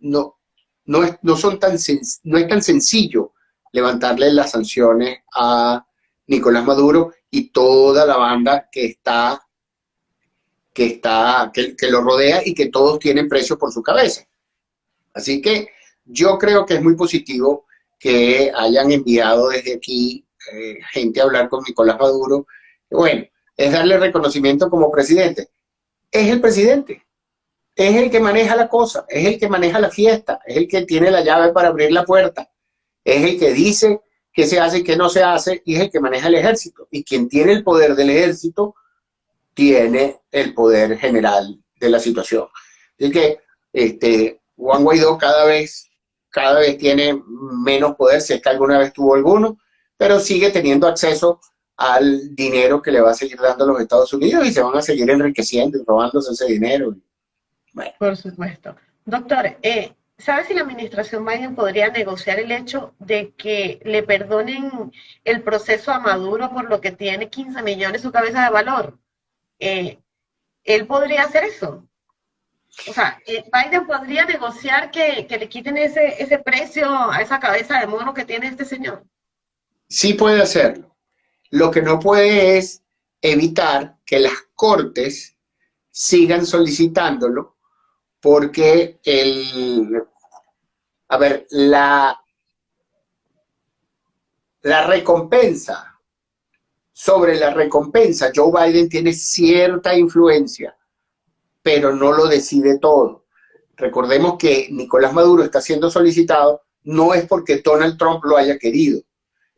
no, no, es, no, son tan no es tan sencillo levantarle las sanciones a Nicolás Maduro y toda la banda que está que, está, que, lo rodea y que todos tienen precio por su cabeza. Así que yo creo que es muy positivo que hayan enviado desde aquí eh, gente a hablar con Nicolás Maduro. Bueno, es darle reconocimiento como presidente. Es el presidente, es el que maneja la cosa, es el que maneja la fiesta, es el que tiene la llave para abrir la puerta, es el que dice qué se hace y qué no se hace, y es el que maneja el ejército. Y quien tiene el poder del ejército tiene el poder general de la situación. Así que este, Juan Guaidó cada vez, cada vez tiene menos poder, si es que alguna vez tuvo alguno, pero sigue teniendo acceso al dinero que le va a seguir dando los Estados Unidos y se van a seguir enriqueciendo y robándose ese dinero. Por supuesto. Doctor, eh, ¿sabe si la administración Biden podría negociar el hecho de que le perdonen el proceso a Maduro por lo que tiene 15 millones su cabeza de valor? Eh, él podría hacer eso. O sea, eh, Biden podría negociar que, le quiten ese, ese precio a esa cabeza de mono que tiene este señor. Sí puede hacerlo. Lo que no puede es evitar que las cortes sigan solicitándolo porque el, a ver, la, la recompensa sobre la recompensa, Joe Biden tiene cierta influencia, pero no lo decide todo. Recordemos que Nicolás Maduro está siendo solicitado no es porque Donald Trump lo haya querido,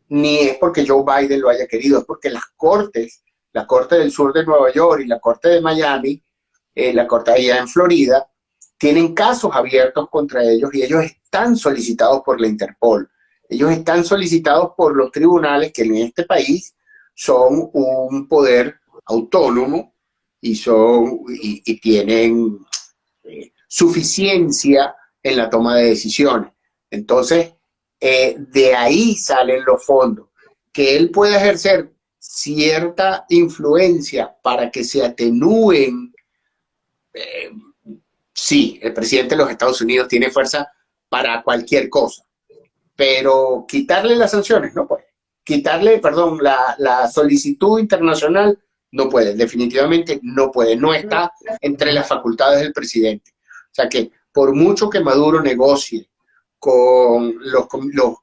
ni es porque Joe Biden lo haya querido, es porque las cortes, la Corte del Sur de Nueva York y la Corte de Miami, eh, la Corte allá en Florida, tienen casos abiertos contra ellos y ellos están solicitados por la Interpol. Ellos están solicitados por los tribunales que en este país son un poder autónomo y, son, y, tienen eh, suficiencia en la toma de decisiones. Entonces, eh, de ahí salen los fondos. Que él pueda ejercer cierta influencia para que se atenúen. Eh, sí, el presidente de los Estados Unidos tiene fuerza para cualquier cosa, pero quitarle las sanciones no puede quitarle, perdón, la, solicitud internacional, no puede, definitivamente no puede, no está entre las facultades del presidente. O sea que por mucho que Maduro negocie con los, los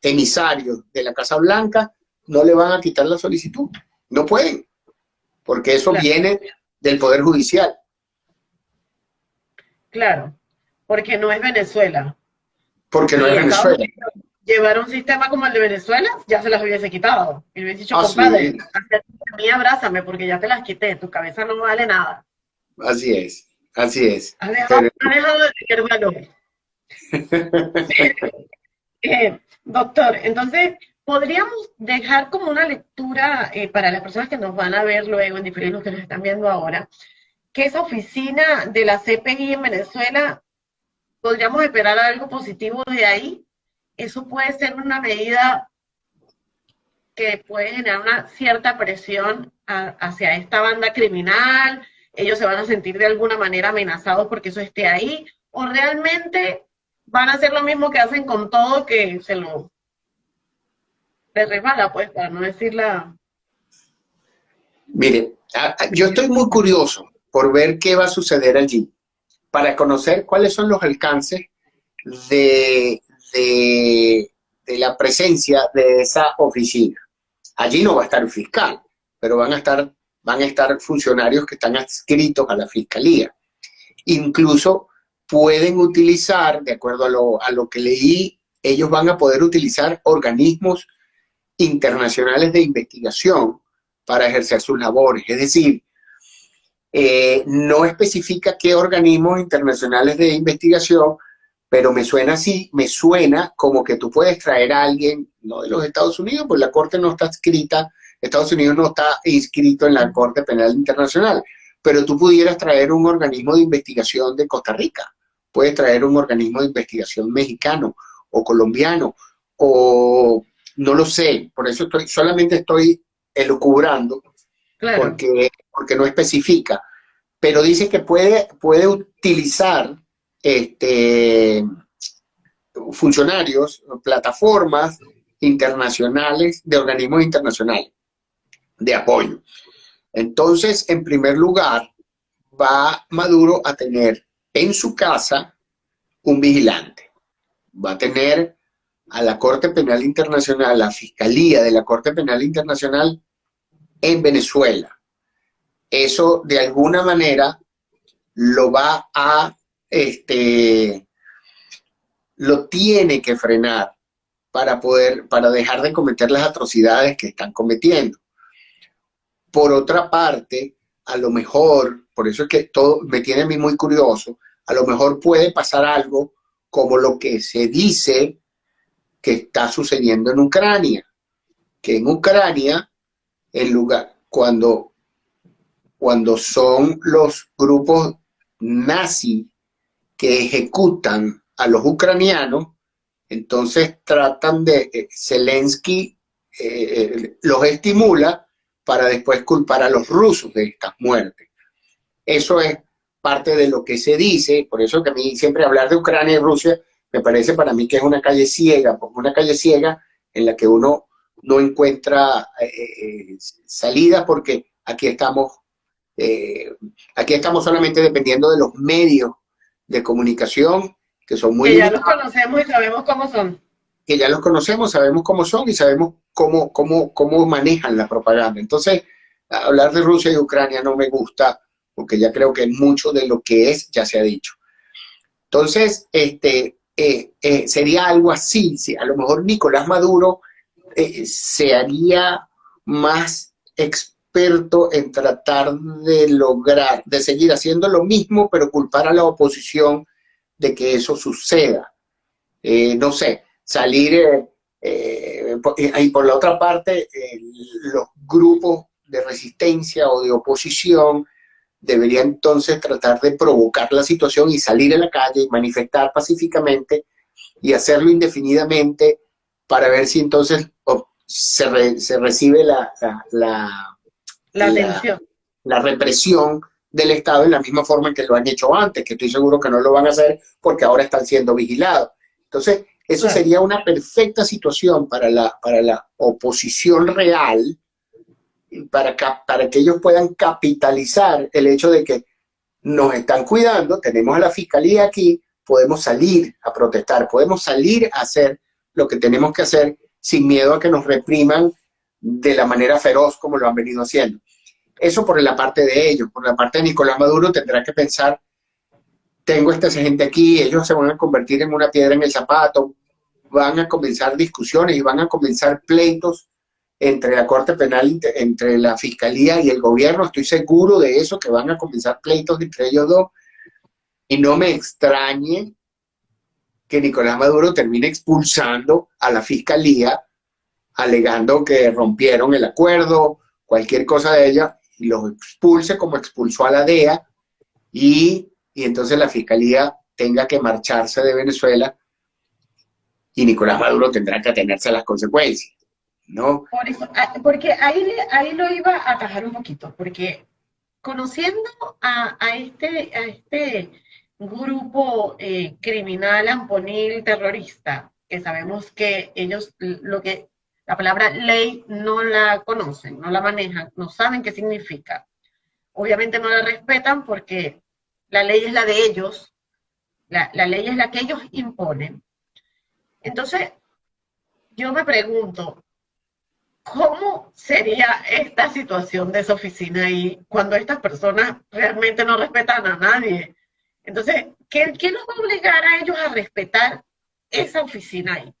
emisarios de la Casa Blanca, no le van a quitar la solicitud, no pueden, porque eso viene del Poder Judicial. Claro, porque no es Venezuela. Porque no es Venezuela. Llevar un sistema como el de Venezuela, ya se las hubiese quitado. Y hubiese dicho, compadre. Mí abrázame porque ya te las quité, tu cabeza no vale nada. Así es, así es. Has dejado, Pero- has dejado de tener valor. Eh, doctor, entonces, ¿podríamos dejar como una lectura eh, para las personas que nos van a ver luego, en diferido, los que nos están viendo ahora, que esa oficina de la CPI en Venezuela, podríamos esperar algo positivo de ahí? Eso puede ser una medida que puede generar una cierta presión hacia esta banda criminal, ellos se van a sentir de alguna manera amenazados porque eso esté ahí, o realmente van a hacer lo mismo que hacen con todo, que se lo les resbala, pues, para no decir la... Mire, yo estoy muy curioso por ver qué va a suceder allí, para conocer cuáles son los alcances de, de la presencia de esa oficina. Allí no va a estar el fiscal, pero van a estar, van a estar funcionarios que están adscritos a la fiscalía. Incluso pueden utilizar, de acuerdo a lo, a lo que leí, ellos van a poder utilizar organismos internacionales de investigación para ejercer sus labores. Es decir, eh, no especifica qué organismos internacionales de investigación, pero me suena así, me suena como que tú puedes traer a alguien, no de los Estados Unidos, pues la Corte no está escrita, Estados Unidos no está inscrito en la Corte Penal Internacional, pero tú pudieras traer un organismo de investigación de Costa Rica, puedes traer un organismo de investigación mexicano o colombiano, o no lo sé, por eso estoy, solamente estoy elucubrando, Claro, porque, porque no especifica, pero dice que puede, puede utilizar este, funcionarios, plataformas internacionales, de organismos internacionales de apoyo. Entonces, en primer lugar, va Maduro a tener en su casa un vigilante. Va a tener a la Corte Penal Internacional, la Fiscalía de la Corte Penal Internacional en Venezuela. Eso de alguna manera lo va a, este, lo tiene que frenar para poder, para dejar de cometer las atrocidades que están cometiendo. Por otra parte, a lo mejor, por eso es que todo me tiene a mí muy curioso, a lo mejor puede pasar algo como lo que se dice que está sucediendo en Ucrania, que en Ucrania, en lugar, cuando, cuando son los grupos nazi que ejecutan a los ucranianos, entonces tratan de, eh, Zelensky eh, los estimula para después culpar a los rusos de estas muertes. Eso es parte de lo que se dice, por eso que a mí siempre hablar de Ucrania y Rusia me parece para mí que es una calle ciega, una calle ciega en la que uno no encuentra eh, eh, salida porque aquí estamos, eh, aquí estamos solamente dependiendo de los medios de comunicación que son muy que ya los conocemos y sabemos cómo son. que ya los conocemos, sabemos cómo son y sabemos cómo, cómo, cómo manejan la propaganda. Entonces, hablar de Rusia y Ucrania no me gusta porque ya creo que mucho de lo que es ya se ha dicho. Entonces, este, eh, eh, sería algo así. si a lo mejor Nicolás Maduro eh, se haría más experto en tratar de lograr, de seguir haciendo lo mismo, pero culpar a la oposición de que eso suceda. Eh, no sé, salir, eh, eh, y por la otra parte, los grupos de resistencia o de oposición deberían entonces tratar de provocar la situación y salir a la calle y manifestar pacíficamente y hacerlo indefinidamente para ver si entonces oh, se, re- se recibe la, la- la- La la represión del Estado en la misma forma en que lo han hecho antes, que estoy seguro que no lo van a hacer porque ahora están siendo vigilados. Entonces, eso Claro. sería una perfecta situación para la, para la oposición real, para, para que ellos puedan capitalizar el hecho de que nos están cuidando, tenemos a la fiscalía aquí, podemos salir a protestar, podemos salir a hacer lo que tenemos que hacer sin miedo a que nos repriman de la manera feroz como lo han venido haciendo. Eso por la parte de ellos. Por la parte de Nicolás Maduro tendrá que pensar tengo esta gente aquí, ellos se van a convertir en una piedra en el zapato, van a comenzar discusiones y van a comenzar pleitos entre la Corte Penal, entre la Fiscalía y el gobierno, estoy seguro de eso, que van a comenzar pleitos entre ellos dos, y no me extrañe que Nicolás Maduro termine expulsando a la Fiscalía, alegando que rompieron el acuerdo, cualquier cosa de ella, y los expulse como expulsó a la DEA, y, y entonces la Fiscalía tenga que marcharse de Venezuela y Nicolás Maduro tendrá que atenerse a las consecuencias. ¿no? Por eso, ah, porque ahí, ahí lo iba a atajar un poquito, porque conociendo a, este, a este grupo eh, criminal amponil terrorista, que sabemos que ellos lo que la palabra ley no la conocen, no la manejan, no saben qué significa. Obviamente no la respetan porque la ley es la de ellos, la, la ley es la que ellos imponen. Entonces, yo me pregunto, ¿cómo sería esta situación de esa oficina ahí cuando estas personas realmente no respetan a nadie? Entonces, ¿qué, qué nos va a obligar a ellos a respetar esa oficina ahí?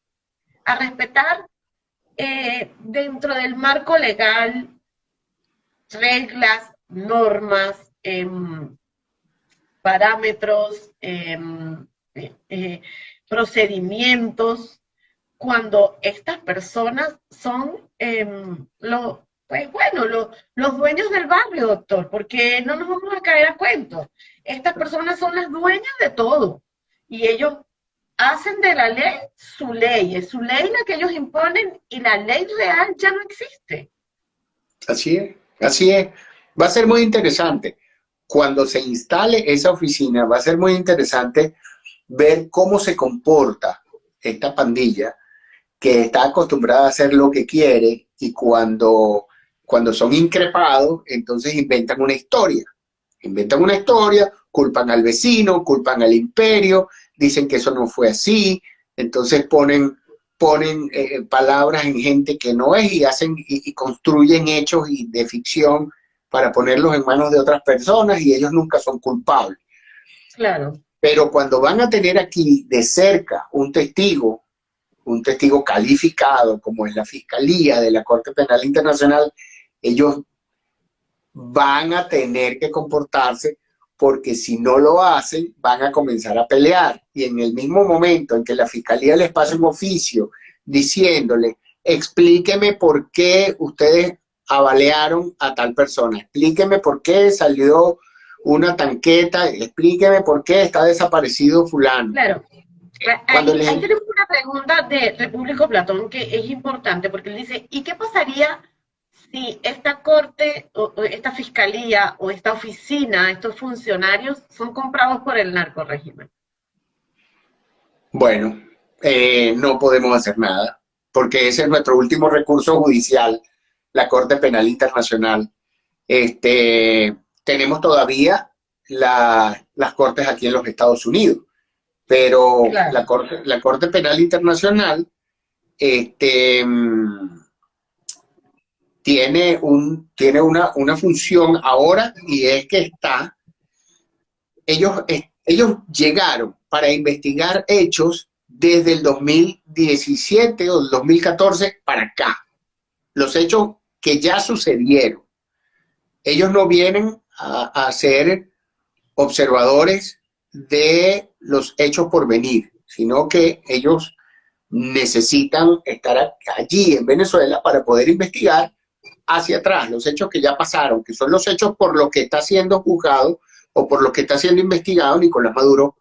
A respetar eh, dentro del marco legal reglas, normas, em, parámetros, em, eh, eh, procedimientos, cuando estas personas son em, los, pues bueno, los dueños del barrio, doctor, porque no nos vamos a caer a cuentos. Estas personas son las dueñas de todo y ellos hacen de la ley su ley, es su ley la que ellos imponen y la ley real ya no existe. Así es, así es. Va a ser muy interesante. Cuando se instale esa oficina, va a ser muy interesante ver cómo se comporta esta pandilla que está acostumbrada a hacer lo que quiere y cuando, cuando son increpados, entonces inventan una historia. Inventan una historia, culpan al vecino, culpan al imperio, dicen que eso no fue así, entonces ponen, ponen eh, palabras en gente que no es y, hacen, y, construyen hechos y de ficción para ponerlos en manos de otras personas y ellos nunca son culpables. Claro. Pero cuando van a tener aquí de cerca un testigo, un testigo calificado, como es la Fiscalía de la Corte Penal Internacional, ellos van a tener que comportarse porque si no lo hacen, van a comenzar a pelear. Y en el mismo momento en que la Fiscalía les pasa un oficio diciéndole, explíqueme por qué ustedes avalearon a tal persona, explíqueme por qué salió una tanqueta, explíqueme por qué está desaparecido fulano. Claro. Cuando ahí, tenemos una pregunta de Repúblico Platón que es importante porque él dice, ¿y qué pasaría si esta corte, o, esta fiscalía o esta oficina, estos funcionarios son comprados por el narcorégimen? Bueno, eh, no podemos hacer nada porque ese es nuestro último recurso judicial, la Corte Penal Internacional. Este, tenemos todavía las cortes aquí en los Estados Unidos, pero la, corte, la Corte Penal Internacional este, tiene, un, tiene una, una función ahora y es que está, ellos, ellos llegaron para investigar hechos desde el 2017 o el 2014 para acá, los hechos que ya sucedieron. Ellos no vienen a, ser observadores de los hechos por venir, sino que ellos necesitan estar allí en Venezuela para poder investigar hacia atrás los hechos que ya pasaron, que son los hechos por los que está siendo juzgado o por lo que está siendo investigado Nicolás Maduro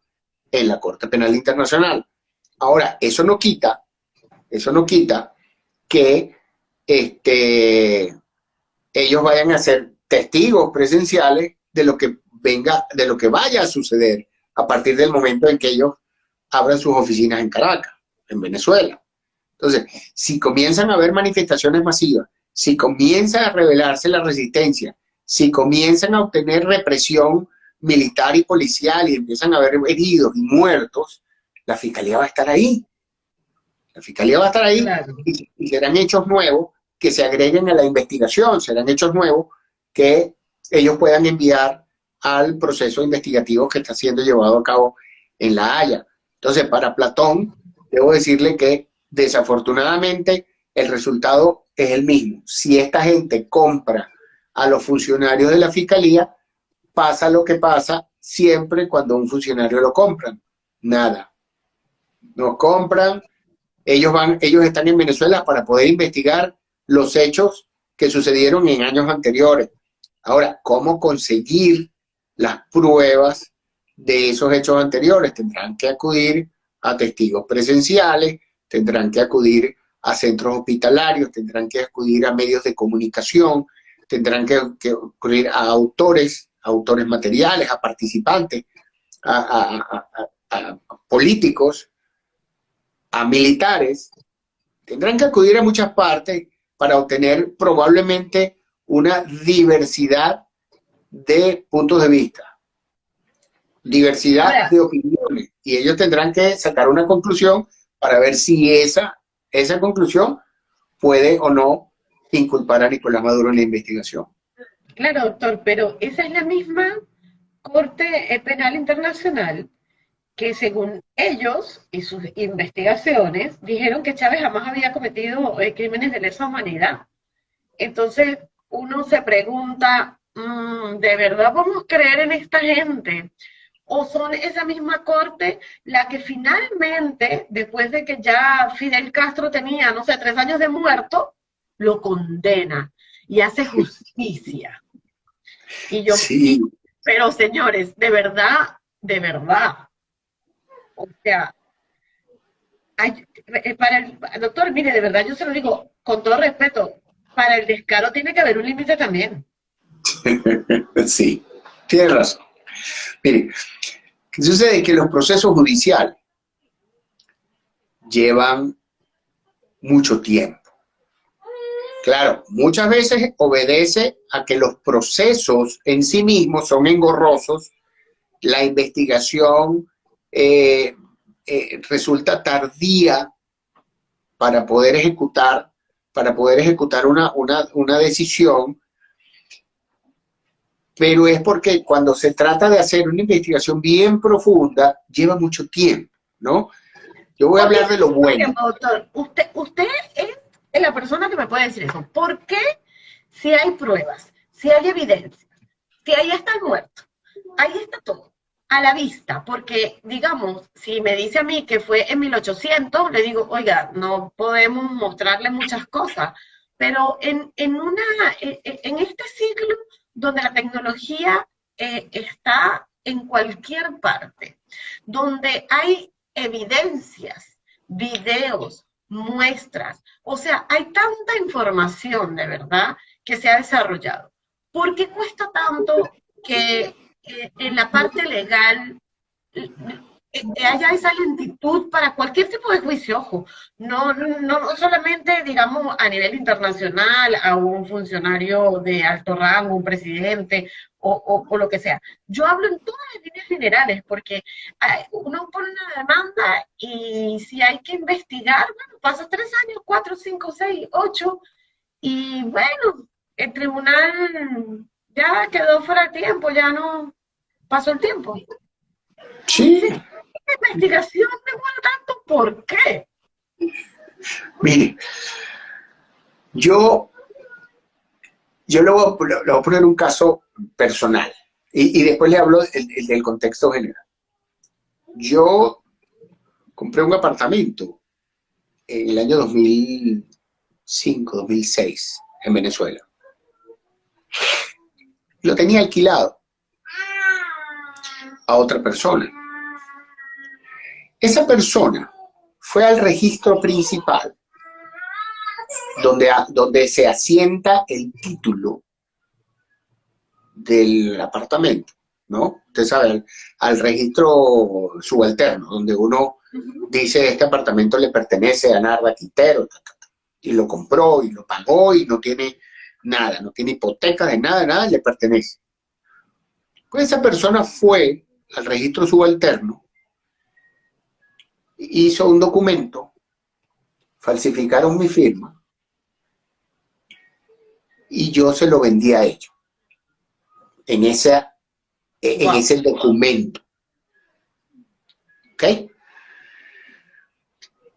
en la Corte Penal Internacional. Ahora, eso no quita, eso no quita que este, ellos vayan a ser testigos presenciales de lo que venga, de lo que vaya a suceder a partir del momento en que ellos abran sus oficinas en Caracas, en Venezuela. Entonces, si comienzan a haber manifestaciones masivas, si comienza a revelarse la resistencia, si comienzan a obtener represión militar y policial y empiezan a haber heridos y muertos, la fiscalía va a estar ahí. La fiscalía va a estar ahí y, y serán hechos nuevos que se agreguen a la investigación, serán hechos nuevos que ellos puedan enviar al proceso investigativo que está siendo llevado a cabo en La Haya. Entonces, para Platón, debo decirle que desafortunadamente el resultado es el mismo. Si esta gente compra a los funcionarios de la fiscalía, pasa lo que pasa siempre cuando un funcionario lo compran. Nada. Nos compran, ellos, van, ellos están en Venezuela para poder investigar los hechos que sucedieron en años anteriores. Ahora, ¿cómo conseguir las pruebas de esos hechos anteriores? Tendrán que acudir a testigos presenciales, tendrán que acudir a centros hospitalarios, tendrán que acudir a medios de comunicación, tendrán que, acudir a autores, autores materiales, a participantes, a, a políticos, a militares, tendrán que acudir a muchas partes para obtener probablemente una diversidad de puntos de vista, diversidad de opiniones, y ellos tendrán que sacar una conclusión para ver si esa, esa conclusión puede o no inculpar a Nicolás Maduro en la investigación. Claro, doctor, pero esa es la misma Corte Penal Internacional que según ellos y sus investigaciones dijeron que Chávez jamás había cometido eh, crímenes de lesa humanidad. Entonces uno se pregunta, mm, ¿de verdad vamos a creer en esta gente? ¿O son esa misma corte la que finalmente, después de que ya Fidel Castro tenía, no sé, tres años de muerto, lo condena y hace justicia? Y yo, sí. pero señores, de verdad, de verdad, o sea, eh, para el doctor, mire, de verdad yo se lo digo con todo respeto, para el descaro tiene que haber un límite también. sí, tiene razón. Mire, ¿qué sucede? Que los procesos judiciales llevan mucho tiempo. Claro, muchas veces obedece a que los procesos en sí mismos son engorrosos, la investigación eh, eh, resulta tardía para poder ejecutar, para poder ejecutar una, una, decisión, pero es porque cuando se trata de hacer una investigación bien profunda, lleva mucho tiempo, ¿no? Yo voy a hablar de lo bueno. Doctor, usted, usted es la persona que me puede decir eso. ¿Por qué si hay pruebas, si hay evidencia, si ahí está el muerto, ahí está todo? a la vista, porque digamos, si me dice a mí que fue en 1800, le digo, oiga, no podemos mostrarle muchas cosas, pero en, una, e, e, en este siglo donde la tecnología eh, está en cualquier parte, donde hay evidencias, videos, muestras, o sea, hay tanta información de verdad que se ha desarrollado. ¿Por qué cuesta tanto que en la parte legal haya esa lentitud para cualquier tipo de juicio, ojo, no, no solamente, digamos, a nivel internacional, a un funcionario de alto rango, un presidente o, o, lo que sea. Yo hablo en todas las líneas generales, porque uno pone una demanda y si hay que investigar, bueno, pasa tres años, cuatro, cinco, seis, ocho, y bueno, el tribunal ya quedó fuera de tiempo, ya no pasó el tiempo. Sí. Investigación demora tanto, ¿por qué? Mire, yo, yo le voy, a, poner un caso personal y, después le hablo del contexto general. Yo compré un apartamento en el año 2005, 2006, en Venezuela. Lo tenía alquilado a otra persona. Esa persona fue al registro principal, donde, donde se asienta el título del apartamento, ¿no? Usted sabe, al, registro subalterno, donde uno dice este apartamento le pertenece a Narva Quintero, y lo compró y lo pagó y no tiene nada, no tiene hipoteca de nada, nada le pertenece. Pues esa persona fue al registro subalterno, hizo un documento, falsificaron mi firma y yo se lo vendí a ellos en esa, en Wow. ese documento. ¿Ok?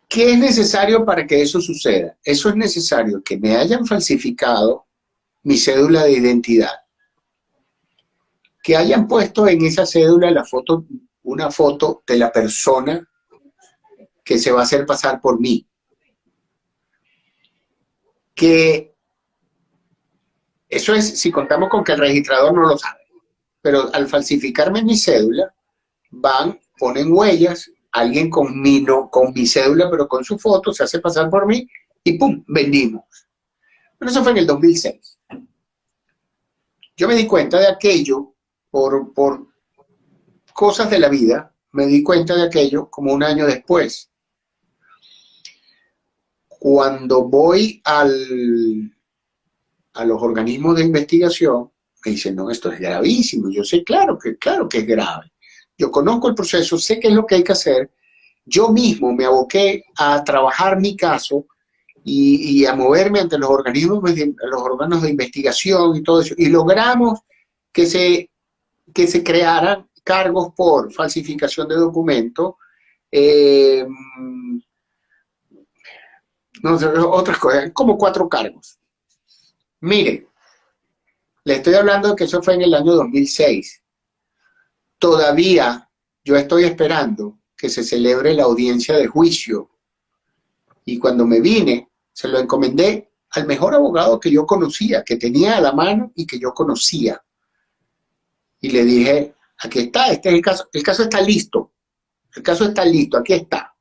¿Qué es necesario para que eso suceda? Eso es necesario que me hayan falsificado mi cédula de identidad, que hayan puesto en esa cédula la foto, una foto de la persona que se va a hacer pasar por mí, que eso es si contamos con que el registrador no lo sabe, pero al falsificarme mi cédula, van, ponen huellas, alguien con mi, no, con mi cédula, pero con su foto, se hace pasar por mí y ¡pum! Vendimos. Pero eso fue en el 2006. Yo me di cuenta de aquello por, por cosas de la vida, me di cuenta de aquello como un año después. Cuando voy al, a los organismos de investigación, me dicen, no, esto es gravísimo. Yo sé, claro que, claro que es grave. Yo conozco el proceso, sé qué es lo que hay que hacer. Yo mismo me aboqué a trabajar mi caso y, y a moverme ante los organismos, los órganos de investigación y todo eso. Y logramos que se, que se crearan cargos por falsificación de documentos, eh, no sé, otras cosas, como cuatro cargos. Miren, le estoy hablando de que eso fue en el año 2006. Todavía yo estoy esperando que se celebre la audiencia de juicio. Y cuando me vine, se lo encomendé al mejor abogado que yo conocía, que tenía a la mano y que yo conocía. Y le dije, aquí está, este es el caso, el caso está listo, el caso está listo, aquí está.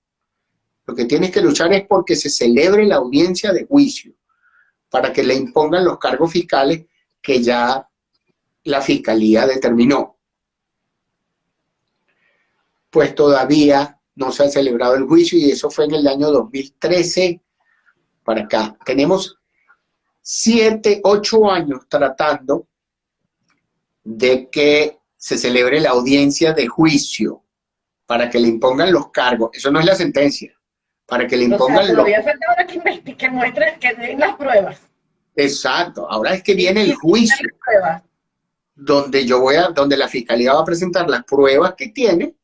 Lo que tienes que luchar es porque se celebre la audiencia de juicio, para que le impongan los cargos fiscales que ya la fiscalía determinó. Pues todavía no se ha celebrado el juicio y eso fue en el año 2013 para acá. Tenemos siete, ocho años tratando de que se celebre la audiencia de juicio para que le impongan los cargos. Eso no es la sentencia. Para que le O sea, impongan falta ahora que que muestren, que den las pruebas. Exacto. Ahora es que viene el juicio. Donde yo voy a, donde la fiscalía va a presentar las pruebas que tiene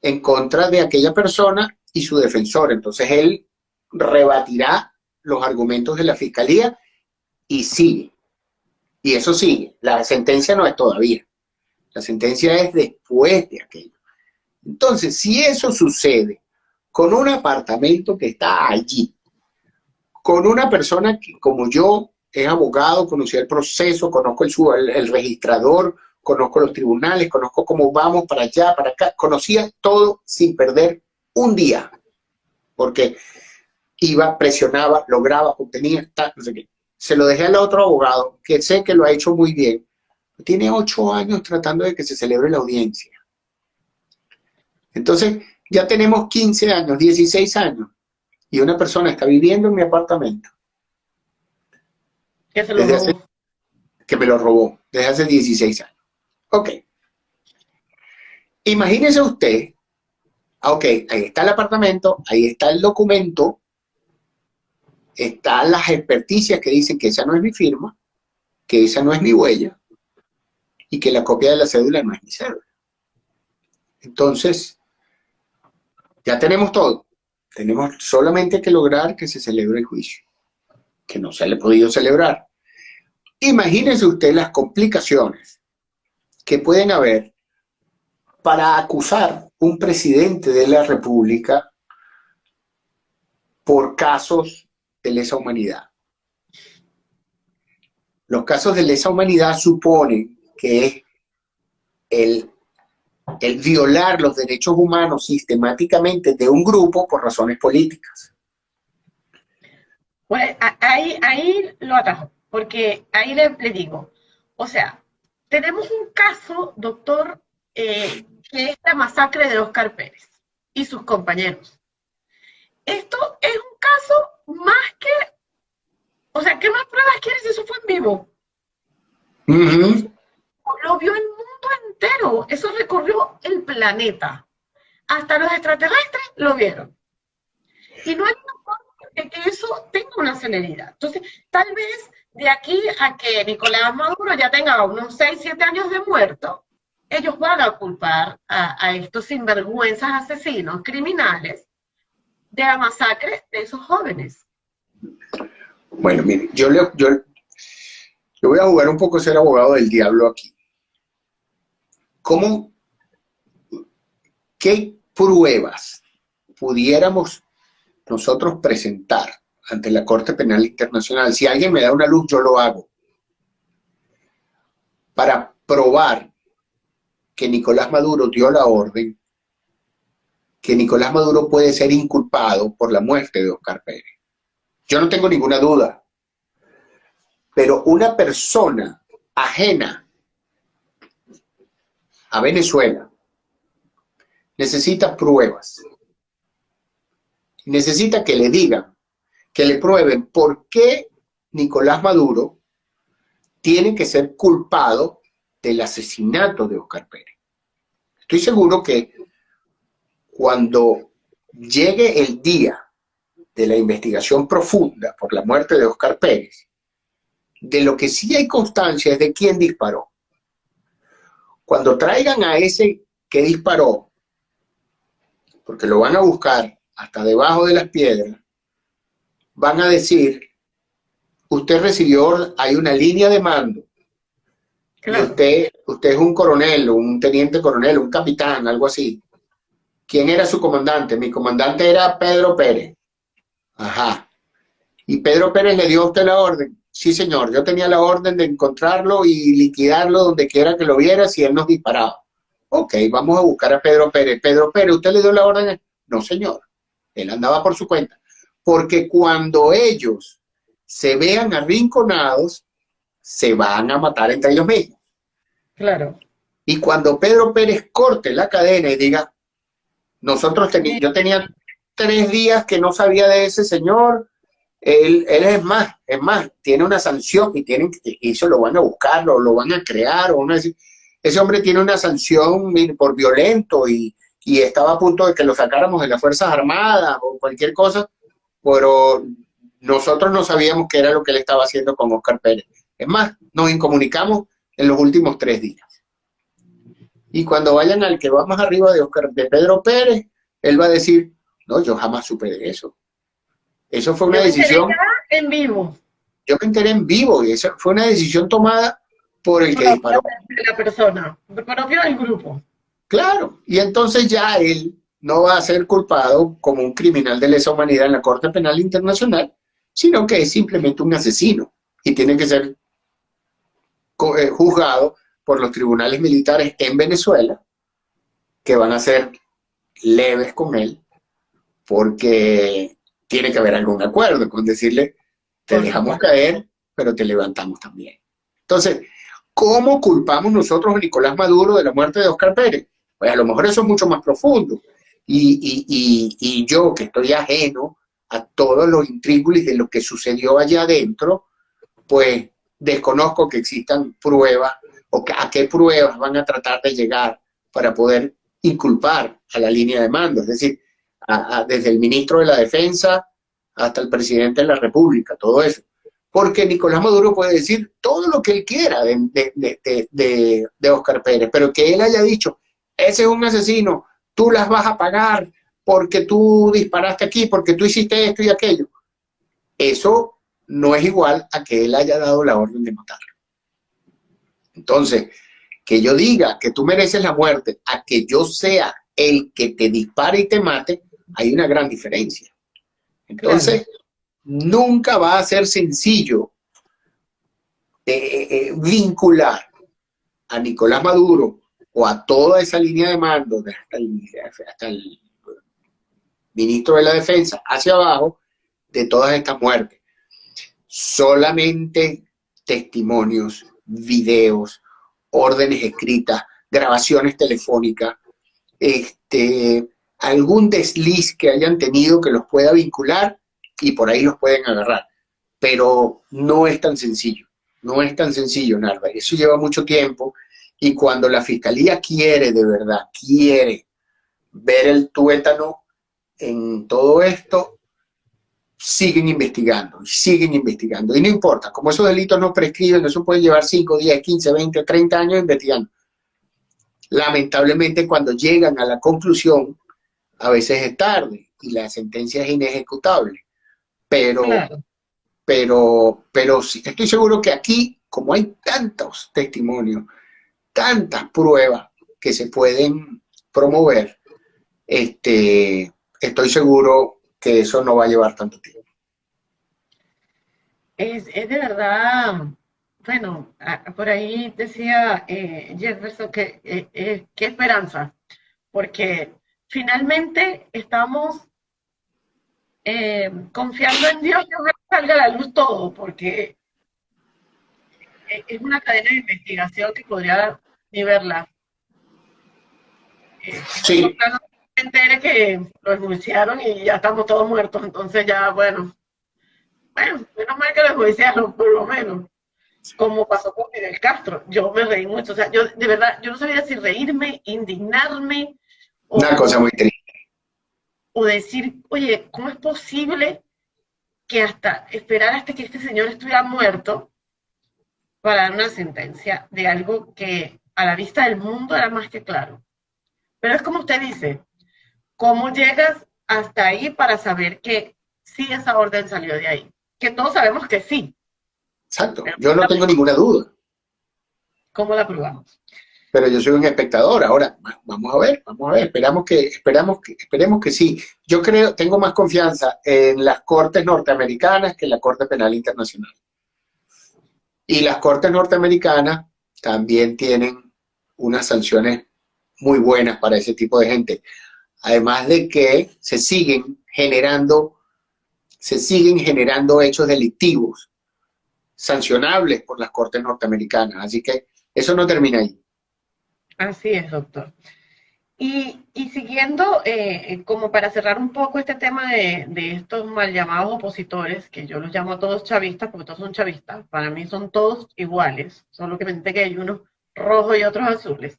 en contra de aquella persona y su defensor. Entonces él rebatirá los argumentos de la fiscalía y sigue. Y eso sigue. La sentencia no es todavía. La sentencia es después de aquello. Entonces, si eso sucede con un apartamento que está allí, con una persona que como yo es abogado, conocía el proceso, conozco el, el- el registrador, conozco los tribunales, conozco cómo vamos para allá, para acá, conocía todo sin perder un día, porque iba, presionaba, lograba, obtenía, tal, no sé qué. Se lo dejé al otro abogado, que sé que lo ha hecho muy bien, tiene ocho años tratando de que se celebre la audiencia. Entonces, ya tenemos 15 años, 16 años, y una persona está viviendo en mi apartamento Que se lo robó. hace- que me lo robó desde hace 16 años. Ok. Imagínese usted, ah, ok, ahí está el apartamento, ahí está el documento, están las experticias que dicen que esa no es mi firma, que esa no es mi huella y que la copia de la cédula no es mi cédula. Entonces, ya tenemos todo. Tenemos solamente que lograr que se celebre el juicio, que no se le ha podido celebrar. Imagínese usted las complicaciones que pueden haber para acusar un presidente de la República por casos de lesa humanidad. Los casos de lesa humanidad suponen que es el, el violar los derechos humanos sistemáticamente de un grupo por razones políticas. Pues a- ahí, ahí lo atajo, porque ahí le, le digo, o sea, tenemos un caso, doctor, eh, que es la masacre de Oscar Pérez y sus compañeros. Esto es un caso más que, o sea, ¿qué más pruebas quieres si eso fue en vivo? Lo vio el mundo entero, eso recorrió el planeta. Hasta los extraterrestres lo vieron. Y no hay una forma de que eso tenga una celeridad. Entonces, tal vez de aquí a que Nicolás Maduro ya tenga unos 6, 7 años de muerto, ellos van a culpar a, estos sinvergüenzas asesinos, criminales, de la masacre de esos jóvenes. Bueno, mire, yo, le, yo, yo voy a jugar un poco ser abogado del diablo aquí. ¿Cómo, qué pruebas pudiéramos nosotros presentar ante la Corte Penal Internacional? Si alguien me da una luz, yo lo hago. Para probar que Nicolás Maduro dio la orden, que Nicolás Maduro puede ser inculpado por la muerte de Oscar Pérez. Yo no tengo ninguna duda. Pero una persona ajena a Venezuela necesita pruebas. Necesita que le digan, que le prueben por qué Nicolás Maduro tiene que ser culpado del asesinato de Oscar Pérez. Estoy seguro que cuando llegue el día de la investigación profunda por la muerte de Oscar Pérez, de lo que sí hay constancia es de quién disparó. Cuando traigan a ese que disparó, porque lo van a buscar hasta debajo de las piedras, van a decir, usted recibió, hay una línea de mando Usted, usted es un coronel, un teniente coronel, un capitán, algo así. ¿Quién era su comandante? Mi comandante era Pedro Pérez. Ajá. ¿Y Pedro Pérez le dio a usted la orden? Sí, señor. Yo tenía la orden de encontrarlo y liquidarlo donde quiera que lo viera si él nos disparaba. Ok, vamos a buscar a Pedro Pérez. Pedro Pérez, ¿usted le dio la orden? No, señor. Él andaba por su cuenta. Porque cuando ellos se vean arrinconados, se van a matar entre ellos mismos. Claro. Y cuando Pedro Pérez corte la cadena y diga, nosotros teníamos, yo tenía tres días que no sabía de ese señor, él, él, es más, es más, tiene una sanción y tienen y eso lo van a buscar, lo, lo van a crear, o ese hombre tiene una sanción por violento y, y, estaba a punto de que lo sacáramos de las Fuerzas Armadas o cualquier cosa, pero nosotros no sabíamos qué era lo que él estaba haciendo con Oscar Pérez. Es más, nos incomunicamos en los últimos tres días. Y cuando vayan al que va más arriba de, Oscar, de Pedro Pérez, él va a decir, no, yo jamás supe de eso. Eso fue una decisión... en vivo. Yo me enteré en vivo y esa fue una decisión tomada por el que disparó. la persona, propio del grupo. Claro, y entonces ya él no va a ser culpado como un criminal de lesa humanidad en la Corte Penal Internacional, sino que es simplemente un asesino y tiene que ser eh, juzgado por los tribunales militares en Venezuela, que van a ser leves con él, porque tiene que haber algún acuerdo con decirle, te dejamos caer, pero te levantamos también. Entonces, ¿cómo culpamos nosotros a Nicolás Maduro de la muerte de Oscar Pérez? Pues a lo mejor eso es mucho más profundo. Y, y yo, que estoy ajeno a todos los intríngulis de lo que sucedió allá adentro, pues desconozco que existan pruebas o a qué pruebas van a tratar de llegar para poder inculpar a la línea de mando, es decir, desde el ministro de la Defensa hasta el presidente de la República, todo eso. Porque Nicolás Maduro puede decir todo lo que él quiera de, de Oscar Pérez, pero que él haya dicho, ese es un asesino, tú las vas a pagar porque tú disparaste aquí, porque tú hiciste esto y aquello. Eso no es igual a que él haya dado la orden de matarlo. Entonces, que yo diga que tú mereces la muerte, a que yo sea el que te dispare y te mate, hay una gran diferencia. Entonces, nunca va a ser sencillo eh, eh, vincular a Nicolás Maduro o a toda esa línea de mando, hasta el, hasta el ministro de la Defensa, hacia abajo, de todas estas muertes solamente testimonios, videos, órdenes escritas, grabaciones telefónicas, este, algún desliz que hayan tenido que los pueda vincular y por ahí los pueden agarrar. Pero no es tan sencillo, no es tan sencillo, Narva. Eso lleva mucho tiempo y cuando la fiscalía quiere de verdad, quiere ver el tuétano en todo esto, siguen investigando, siguen investigando. Y no importa, como esos delitos no prescriben, eso puede llevar 5, 10, 15, 20, 30 años investigando. Lamentablemente cuando llegan a la conclusión, a veces es tarde y la sentencia es inejecutable. Pero, pero, pero estoy seguro que aquí, como hay tantos testimonios, tantas pruebas que se pueden promover, este, estoy seguro que eso no va a llevar tanto tiempo. Es, de verdad, bueno, por ahí decía eh, Jefferson que eh, eh, qué esperanza, porque finalmente estamos confiando en Dios que salga a la luz todo, porque es una cadena de investigación que podría ni verla. sí. Me entere que lo enjuiciaron y ya estamos todos muertos, entonces ya, bueno, bueno, menos mal que lo enjuiciaron, por lo menos, como pasó con Fidel Castro. Yo me reí mucho, o sea, yo de verdad, yo no sabía si reírme, indignarme. Una cosa muy triste. O decir, oye, ¿cómo es posible que hasta esperar hasta que este señor estuviera muerto para dar una sentencia de algo que a la vista del mundo era más que claro? Pero es como usted dice, ¿cómo llegas hasta ahí para saber que sí esa orden salió de ahí? que todos sabemos que sí. Exacto, yo no tengo ninguna duda. ¿Cómo la probamos? Pero yo soy un espectador, ahora vamos a ver, vamos a ver, esperamos que, esperamos que, esperemos que sí. Yo creo, tengo más confianza en las cortes norteamericanas que en la Corte Penal Internacional. Y las cortes norteamericanas también tienen unas sanciones muy buenas para ese tipo de gente. Además de que se siguen generando se siguen generando hechos delictivos sancionables por las cortes norteamericanas. Así que eso no termina ahí. Así es, doctor. Y, siguiendo, eh, como para cerrar un poco este tema de, estos mal llamados opositores, que yo los llamo a todos chavistas, porque todos son chavistas, para mí son todos iguales, solo que me que hay unos rojos y otros azules.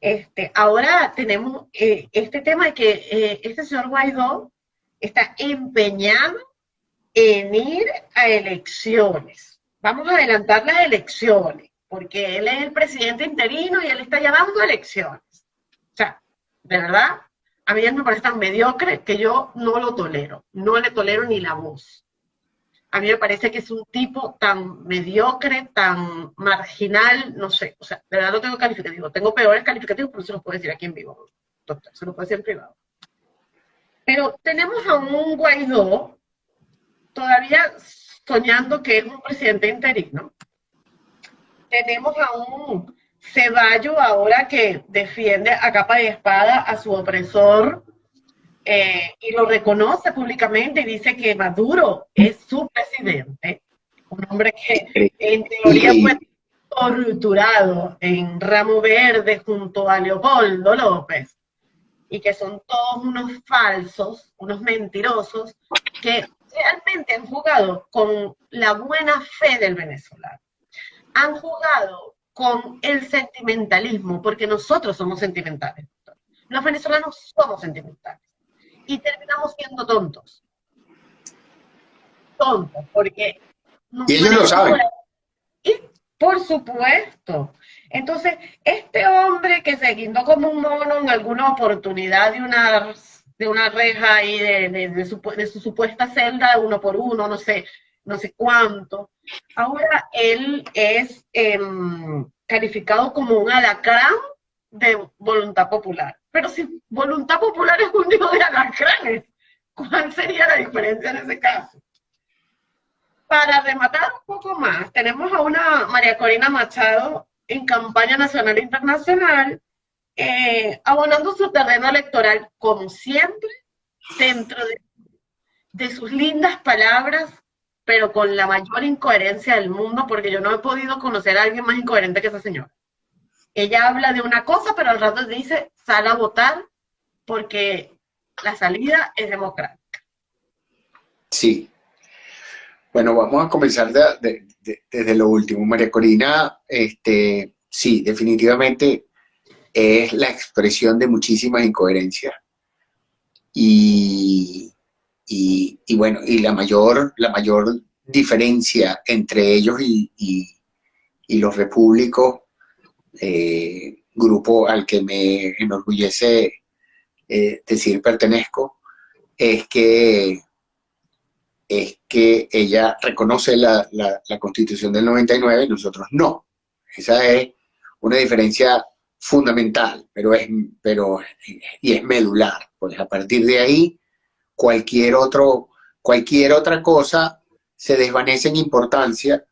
Este, ahora tenemos eh, este tema de que eh, este señor Guaidó está empeñado en ir a elecciones. Vamos a adelantar las elecciones, porque él es el presidente interino y él está llamando a elecciones. O sea, de verdad, a mí él me parece tan mediocre que yo no lo tolero, no le tolero ni la voz. A mí me parece que es un tipo tan mediocre, tan marginal, no sé, o sea, de verdad no tengo calificativo. Tengo peores calificativos, pero se los puedo decir aquí en vivo, doctor, se los puedo decir en privado. Pero tenemos a un Guaidó todavía soñando que es un presidente interino. Tenemos a un Ceballo ahora que defiende a capa y espada a su opresor eh, y lo reconoce públicamente y dice que Maduro es su presidente. Un hombre que en teoría fue torturado en Ramo Verde junto a Leopoldo López y que son todos unos falsos, unos mentirosos, que realmente han jugado con la buena fe del venezolano. Han jugado con el sentimentalismo, porque nosotros somos sentimentales. Los venezolanos somos sentimentales. Y terminamos siendo tontos. Tontos, porque... Y ellos lo saben. Y por supuesto, entonces, este hombre que se guindó como un mono en alguna oportunidad de una, de una reja ahí de, su, supuesta celda, uno por uno, no sé, no sé cuánto, ahora él es em, calificado como un alacrán de voluntad popular. Pero si voluntad popular es un hijo de alacranes, ¿cuál sería la diferencia en ese caso? Para rematar un poco más, tenemos a una María Corina Machado en campaña nacional e internacional, eh, abonando su terreno electoral, como siempre, dentro de, de sus lindas palabras, pero con la mayor incoherencia del mundo, porque yo no he podido conocer a alguien más incoherente que esa señora. Ella habla de una cosa, pero al rato dice, sal a votar, porque la salida es democrática. Sí. Bueno, vamos a comenzar de, desde lo último. María Corina, este, sí, definitivamente es la expresión de muchísimas incoherencias. Y, y, bueno, y la mayor, la mayor diferencia entre ellos y, los repúblicos, eh, grupo al que me enorgullece eh, decir pertenezco, es que, es que ella reconoce la, la Constitución del 99 y nosotros no. Esa es una diferencia fundamental, pero es, pero, y es medular. Pues a partir de ahí, cualquier, otro, cualquier otra cosa se desvanece en importancia,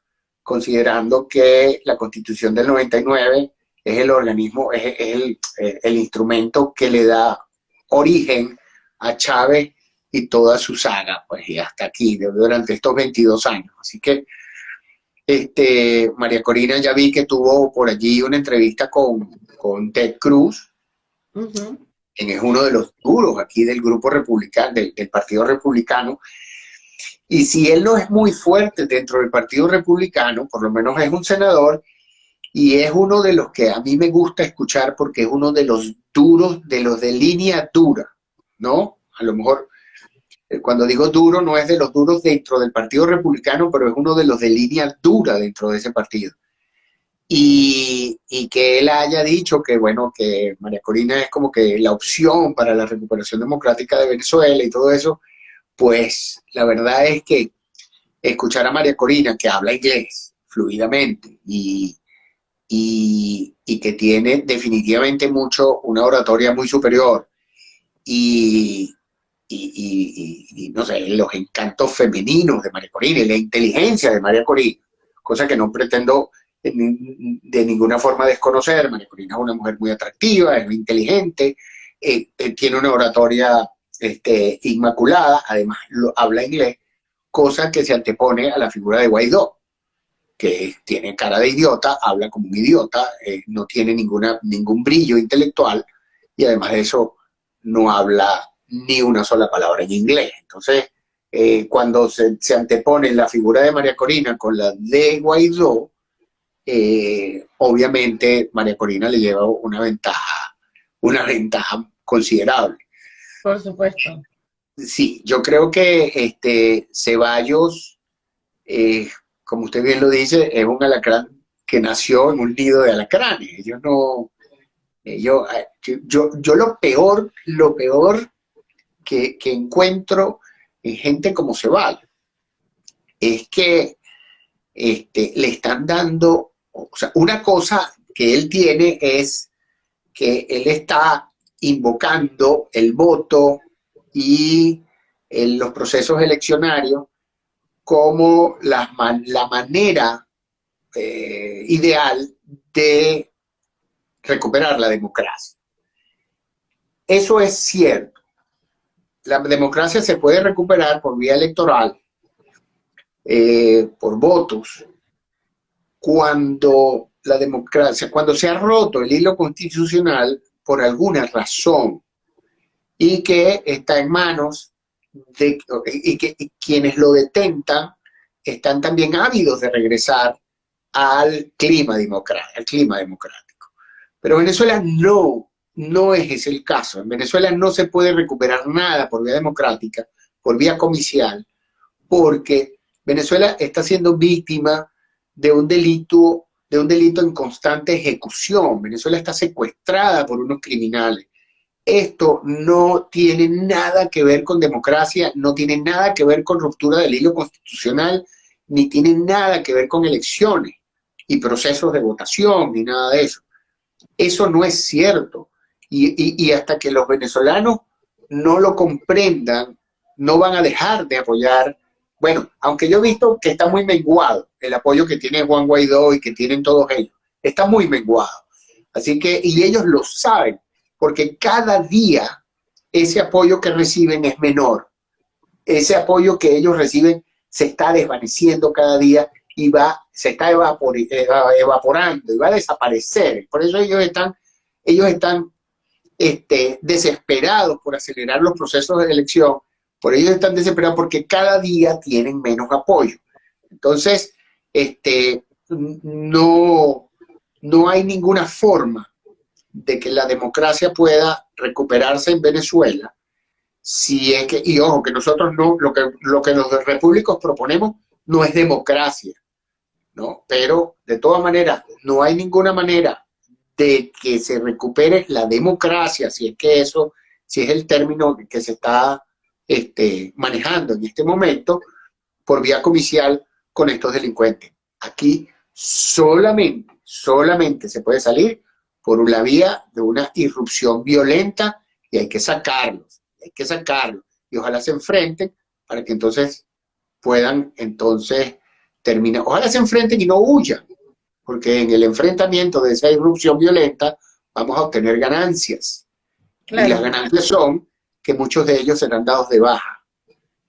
considerando que la Constitución del 99 es el organismo, es, el, el, instrumento que le da origen a Chávez y toda su saga, pues y hasta aquí, durante estos 22 años. Así que este, María Corina ya vi que tuvo por allí una entrevista con, con Ted Cruz, es uno de los duros aquí del grupo republicano, del, Partido Republicano. Y si él no es muy fuerte dentro del Partido Republicano, por lo menos es un senador, y es uno de los que a mí me gusta escuchar porque es uno de los duros, de los de línea dura, ¿no? A lo mejor eh, cuando digo duro, no es de los duros dentro del Partido Republicano, pero es uno de los de línea dura dentro de ese partido. Y, que él haya dicho que, bueno, que María Corina es como que la opción para la recuperación democrática de Venezuela y todo eso, pues la verdad es que escuchar a María Corina, que habla inglés fluidamente y, y que tiene definitivamente mucho, una oratoria muy superior, y, y, no sé, los encantos femeninos de María Corina y la inteligencia de María Corina, cosa que no pretendo de ninguna forma desconocer. María Corina es una mujer muy atractiva, es muy inteligente, eh, eh, tiene una oratoria este, inmaculada, además habla inglés, cosa que se antepone a la figura de Guaidó, que tiene cara de idiota, habla como un idiota, eh, no tiene ninguna, ningún brillo intelectual y además de eso no habla ni una sola palabra en inglés. Entonces, cuando se, antepone la figura de María Corina con la de Guaidó, eh, obviamente María Corina le lleva una ventaja, una ventaja considerable. Por supuesto. Sí, yo creo que este Ceballos, eh, como usted bien lo dice, es un alacrán que nació en un nido de alacranes. Ellos no, yo, yo, yo lo peor, lo peor que, encuentro en gente como Ceballos es que este, le están dando, una cosa que él tiene es que él está invocando el voto y los procesos eleccionarios como la, la manera eh, ideal de recuperar la democracia. Eso es cierto, la democracia se puede recuperar por vía electoral, eh, por votos, cuando la democracia, cuando se ha roto el hilo constitucional por alguna razón y que está en manos de, y que quienes lo detentan están también ávidos de regresar al clima, al clima democrático. Pero Venezuela no no es ese el caso. En Venezuela no se puede recuperar nada por vía democrática, por vía comicial, porque Venezuela está siendo víctima de un delito, de un delito en constante ejecución. Venezuela está secuestrada por unos criminales. Esto no tiene nada que ver con democracia, no tiene nada que ver con ruptura del hilo constitucional, ni tiene nada que ver con elecciones y procesos de votación, ni nada de eso. Eso no es cierto. Y, hasta que los venezolanos no lo comprendan, no van a dejar de apoyar. Bueno, aunque yo he visto que está muy menguado el apoyo que tiene Juan Guaidó y que tienen todos ellos, está muy menguado. Así que, y ellos lo saben, porque cada día ese apoyo que reciben es menor. Ese apoyo que ellos reciben se está desvaneciendo cada día y va, se está evaporando y va a desaparecer. Por eso ellos están, ellos están este, desesperados por acelerar los procesos de elección, por ellos están desesperados porque cada día tienen menos apoyo. Entonces, este, no, no hay ninguna forma de que la democracia pueda recuperarse en Venezuela si es que, y ojo, que nosotros no, lo que, lo que los repúblicos proponemos no es democracia, ¿no? Pero de todas maneras, no hay ninguna manera de que se recupere la democracia, si es que eso, si es el término que se está este, manejando en este momento, por vía comicial con estos delincuentes. Aquí solamente, solamente se puede salir por la vía de una irrupción violenta y hay que sacarlos, hay que sacarlos. Y ojalá se enfrenten para que entonces puedan entonces terminar. Ojalá se enfrenten y no huyan, porque en el enfrentamiento de esa irrupción violenta vamos a obtener ganancias. Y las ganancias son que muchos de ellos serán dados de baja.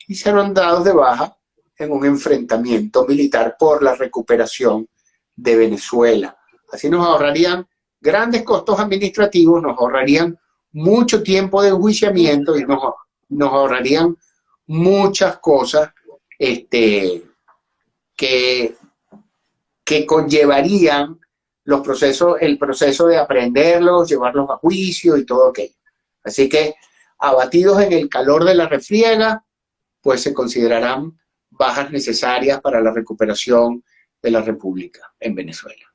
Y serán dados de baja en un enfrentamiento militar por la recuperación de Venezuela. Así nos ahorrarían grandes costos administrativos, nos ahorrarían mucho tiempo de enjuiciamiento y nos, ahorrarían muchas cosas este, que, que conllevarían los procesos, el proceso de aprenderlos, llevarlos a juicio y todo aquello. Así que abatidos en el calor de la refriega, pues se considerarán bajas necesarias para la recuperación de la República en Venezuela.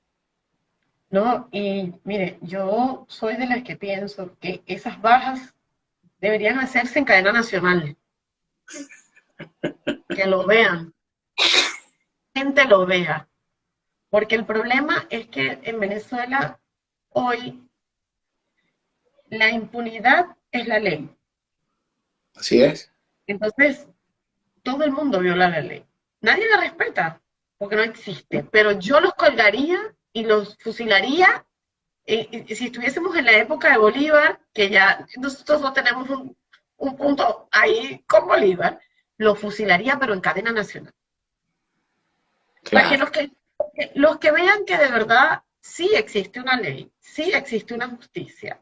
No, y mire, yo soy de las que pienso que esas bajas deberían hacerse en cadena nacional. Que lo vean. Gente lo vea. Porque el problema es que en Venezuela hoy la impunidad es la ley. Así es. Entonces, todo el mundo viola la ley. Nadie la respeta, porque no existe. Pero yo los colgaría y los fusilaría. Eh, si estuviésemos en la época de Bolívar, que ya nosotros no tenemos un, punto ahí con Bolívar, los fusilaría, pero en cadena nacional. Para que los, que los que vean que de verdad sí existe una ley, sí existe una justicia,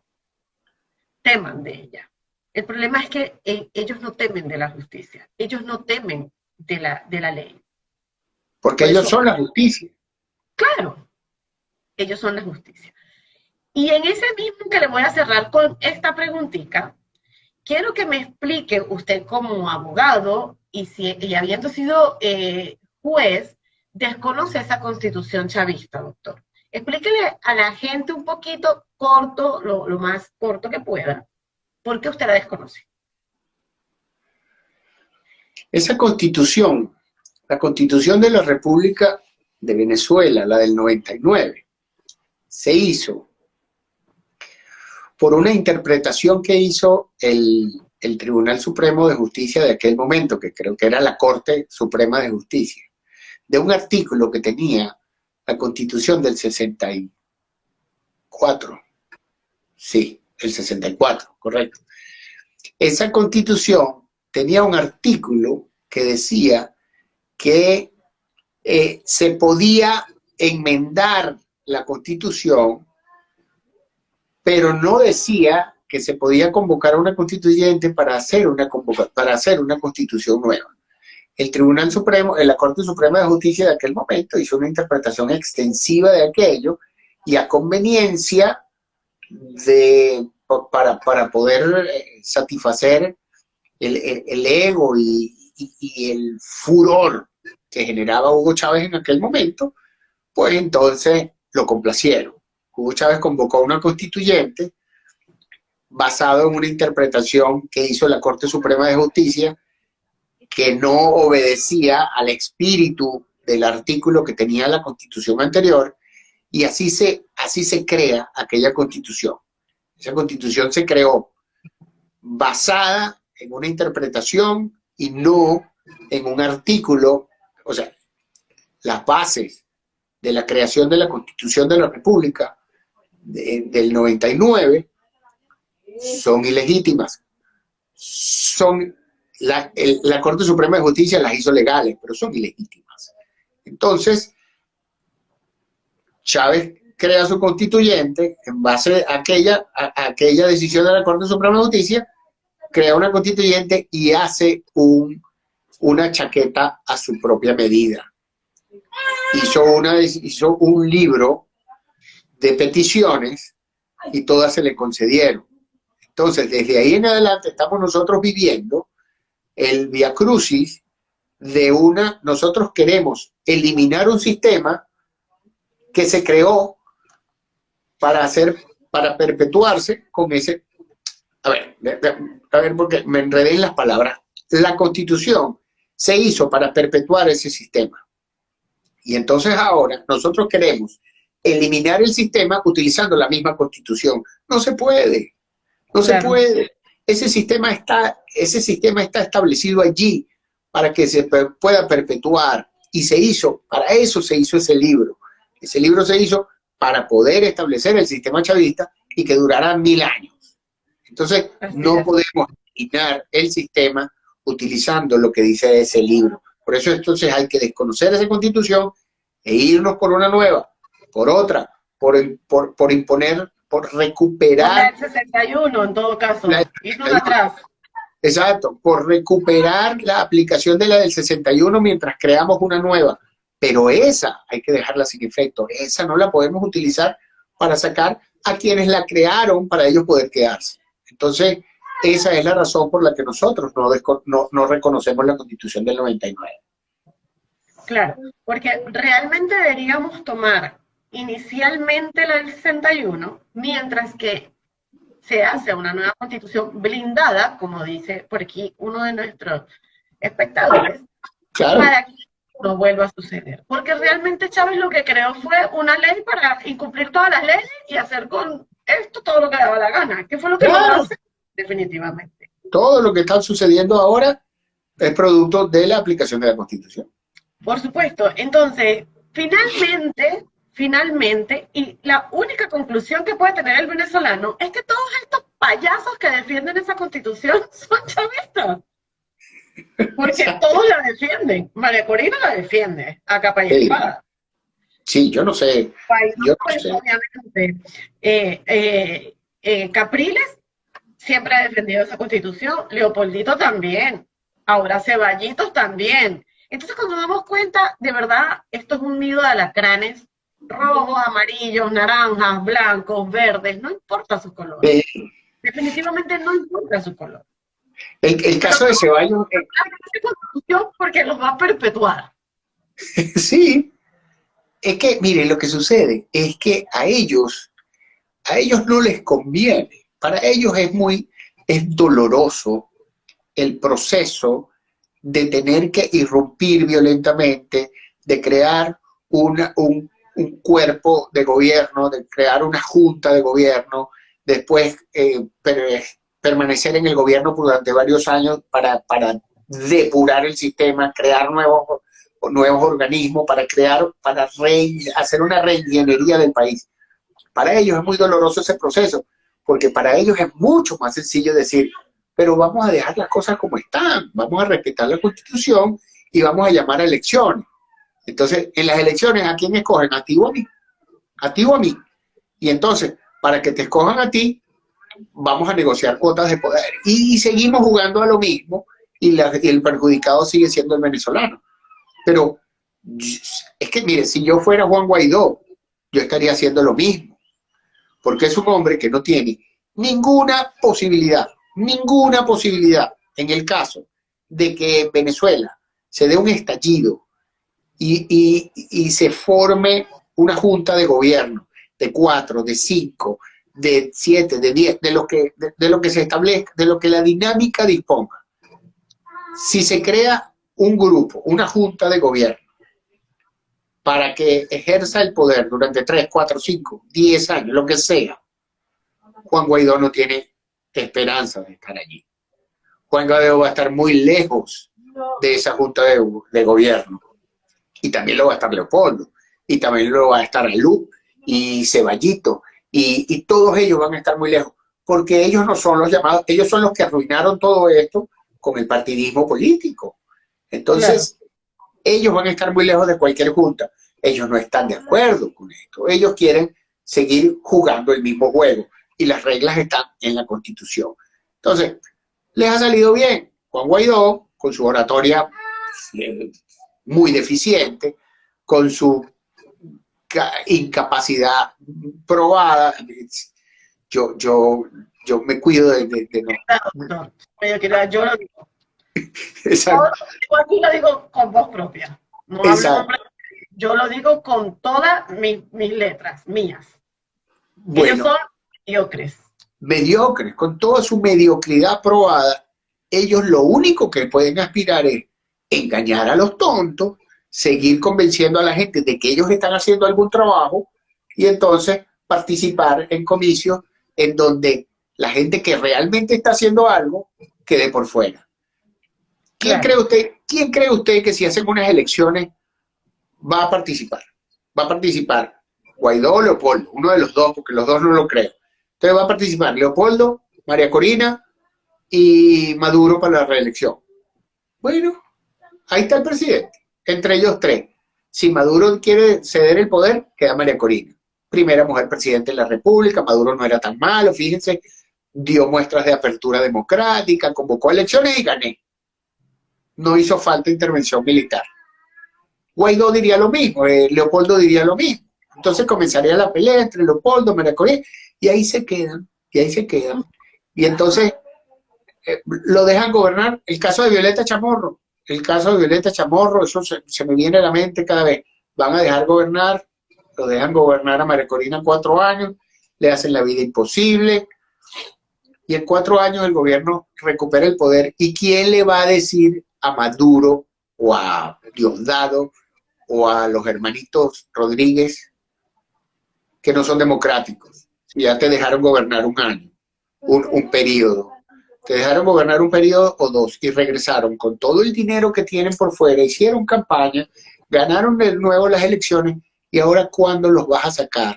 teman de ella. El problema es que eh, ellos no temen de la justicia, ellos no temen de la, de la ley. Porque ellos son la justicia. Claro, ellos son la justicia. Y en ese mismo que le voy a cerrar con esta preguntita, quiero que me explique usted como abogado y, si, y habiendo sido eh, juez, desconoce esa constitución chavista, doctor. Explíquele a la gente un poquito corto, lo, lo más corto que pueda, ¿Por qué usted la desconoce? Esa constitución, la constitución de la República de Venezuela, la del 99, se hizo por una interpretación que hizo el, Tribunal Supremo de Justicia de aquel momento, que creo que era la Corte Suprema de Justicia, de un artículo que tenía la Constitución del 64. Sí, el 64, correcto. Esa constitución tenía un artículo que decía que eh, se podía enmendar la constitución, pero no decía que se podía convocar a una constituyente para hacer una, para hacer una constitución nueva. El Tribunal Supremo, la Corte Suprema de Justicia de aquel momento hizo una interpretación extensiva de aquello y a conveniencia de para, para poder eh, satisfacer el, ego y, el furor que generaba Hugo Chávez en aquel momento, pues entonces lo complacieron. Hugo Chávez convocó a una constituyente basado en una interpretación que hizo la Corte Suprema de Justicia que no obedecía al espíritu del artículo que tenía la constitución anterior y así se, así se crea aquella constitución. Esa constitución se creó basada en una interpretación y no en un artículo, o sea, las bases de la creación de la Constitución de la República del 99 son ilegítimas. Son, la, la Corte Suprema de Justicia las hizo legales, pero son ilegítimas. Entonces, Chávez crea su constituyente en base a aquella, aquella decisión de la Corte Suprema de Justicia, crea una constituyente y hace un, una chaqueta a su propia medida. Hizo, una, hizo un libro de peticiones y todas se le concedieron. Entonces, desde ahí en adelante estamos nosotros viviendo el via crucis de una, nosotros queremos eliminar un sistema que se creó para hacer, para perpetuarse con ese, a ver, a ver porque me enredé en las palabras. La constitución se hizo para perpetuar ese sistema. Y entonces ahora nosotros queremos eliminar el sistema utilizando la misma constitución. No se puede, no se puede. Ese sistema, está, ese sistema está establecido allí para que se pueda perpetuar y se hizo, para eso se hizo ese libro. Ese libro se hizo para poder establecer el sistema chavista y que durará mil años. Entonces, no podemos eliminar el sistema utilizando lo que dice ese libro. Por eso entonces hay que desconocer esa constitución e irnos por una nueva, por otra, por, por, por imponer, por recuperar... La 61 en todo caso, irnos atrás. Exacto, por recuperar la aplicación de la del 61 mientras creamos una nueva. Pero esa hay que dejarla sin efecto. Esa no la podemos utilizar para sacar a quienes la crearon para ellos poder quedarse. Entonces, esa es la razón por la que nosotros no, no, reconocemos la Constitución del 99. Claro, porque realmente deberíamos tomar inicialmente la del 61, mientras que se hace una nueva constitución blindada, como dice por aquí uno de nuestros espectadores, para que no vuelva a suceder. Porque realmente Chávez lo que creó fue una ley para incumplir todas las leyes y hacer con esto todo lo que daba la gana. ¿Qué fue lo que claro. definitivamente. Todo lo que está sucediendo ahora es producto de la aplicación de la Constitución. Por supuesto. Entonces, finalmente, finalmente, y la única conclusión que puede tener el venezolano es que todos estos payasos que defienden esa Constitución son chavistas. Porque todos la defienden. María Corina la defiende a capa y sí. espada. Sí, yo no sé. yo no pues, sé. Obviamente. Eh, eh, eh, Capriles siempre ha defendido esa constitución, Leopoldito también, ahora Ceballitos también. Entonces cuando nos damos cuenta, de verdad, esto es un nido de alacranes, rojos, amarillos, naranjas, blancos, verdes, no importa su color. Definitivamente no importa su color. El, caso de Ceballos... Porque los va a perpetuar. sí, es que, miren, lo que sucede es que a ellos, a ellos no les conviene para ellos es muy, es doloroso el proceso de tener que irrumpir violentamente, de crear un, cuerpo de gobierno, de crear una junta de gobierno, después eh, permanecer en el gobierno durante varios años para, para depurar el sistema, crear nuevos, nuevos organismos, para crear, para hacer una reingeniería del país. Para ellos es muy doloroso ese proceso, porque para ellos es mucho más sencillo decir, pero vamos a dejar las cosas como están, vamos a respetar la constitución y vamos a llamar a elecciones. Entonces, en las elecciones, ¿a quién escogen? A ti o a mí. A ti o a mí. Y entonces, para que te escojan a ti, vamos a negociar cuotas de poder. Y, seguimos jugando a lo mismo y, el perjudicado sigue siendo el venezolano. Pero es que, mire, si yo fuera Juan Guaidó, yo estaría haciendo lo mismo porque es un hombre que no tiene ninguna posibilidad, ninguna posibilidad en el caso de que Venezuela se dé un estallido y, se forme una junta de gobierno de cuatro, de cinco, de siete, de diez, de lo que, de lo que se establezca, de lo que la dinámica disponga. Si se crea un grupo, una junta de gobierno, para que ejerza el poder durante 3, 4, 5, 10 años, lo que sea, Juan Guaidó no tiene esperanza de estar allí. Juan Guaidó va a estar muy lejos de esa junta de, gobierno. Y también lo va a estar Leopoldo, y también lo va a estar Alú, y Ceballito, y, y todos ellos van a estar muy lejos, porque ellos no son los llamados, ellos son los que arruinaron todo esto con el partidismo político. Entonces, ellos van a estar muy lejos de cualquier junta. Ellos no están de acuerdo con esto. Ellos quieren seguir jugando el mismo juego y las reglas están en la Constitución. Entonces, les ha salido bien. Juan Guaidó, con su oratoria eh, muy deficiente, con su incapacidad probada, yo, yo, yo me cuido de, de, no. Yo lo digo. Exacto. Yo, aquí lo digo con voz propia. No Exacto. yo lo digo con todas mis, mis letras, mías. Ellos son mediocres. Mediocres, con toda su mediocridad probada, ellos lo único que pueden aspirar es engañar a los tontos, seguir convenciendo a la gente de que ellos están haciendo algún trabajo y entonces participar en comicios en donde la gente que realmente está haciendo algo quede por fuera. ¿Quién, cree usted, ¿Quién cree usted que si hacen unas elecciones va a participar? Va a participar Guaidó o Leopoldo, uno de los dos, porque los dos no lo creo. Entonces va a participar Leopoldo, María Corina y Maduro para la reelección. Bueno, ahí está el presidente, entre ellos tres. Si Maduro quiere ceder el poder, queda María Corina. Primera mujer presidente de la República, Maduro no era tan malo, fíjense, dio muestras de apertura democrática, convocó elecciones y gané. No hizo falta intervención militar. Guaidó diría lo mismo, eh, Leopoldo diría lo mismo. Entonces comenzaría la pelea entre Leopoldo, María Corina, y ahí se quedan, y ahí se quedan. Y entonces eh, lo dejan gobernar. El caso de Violeta Chamorro, el caso de Violeta Chamorro, eso se, me viene a la mente cada vez. Van a dejar gobernar, lo dejan gobernar a María Corina cuatro años, le hacen la vida imposible, y en cuatro años el gobierno recupera el poder. ¿Y quién le va a decir a Maduro o a Diosdado o a los hermanitos Rodríguez que no son democráticos? Ya te dejaron gobernar un año, un, un periodo te dejaron gobernar un periodo o dos y regresaron con todo el dinero que tienen por fuera, hicieron campaña, ganaron de nuevo las elecciones y ahora ¿cuándo los vas a sacar?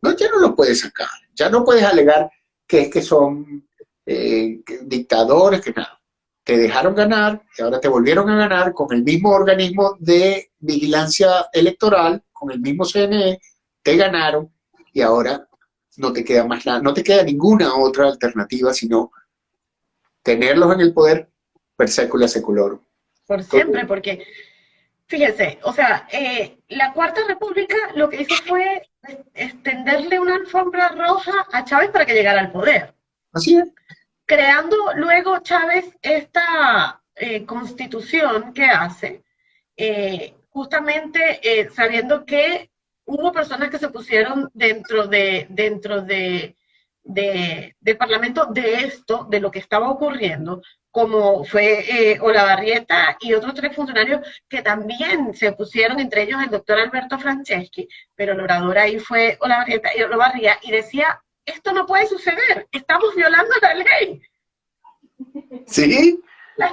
No, ya no los puedes sacar, ya no puedes alegar que es que son eh, dictadores, que nada. Te dejaron ganar y ahora te volvieron a ganar con el mismo organismo de vigilancia electoral, con el mismo CNE, te ganaron y ahora no te queda más nada, no te queda ninguna otra alternativa sino tenerlos en el poder per secula seculorum. Por siempre, porque fíjese, o sea, eh, la Cuarta República lo que hizo fue extenderle una alfombra roja a Chávez para que llegara al poder. Así es. Creando luego Chávez esta eh, constitución que hace, eh, justamente sabiendo que hubo personas que se pusieron dentro de, dentro de, del Parlamento de esto, de lo que estaba ocurriendo, como fue eh, Olavarrieta y otros tres funcionarios que también se pusieron, entre ellos el doctor Alberto Franceschi, pero el orador ahí fue Olavarrieta y Olavarría, y decía, esto no puede suceder, estamos violando la ley. Sí,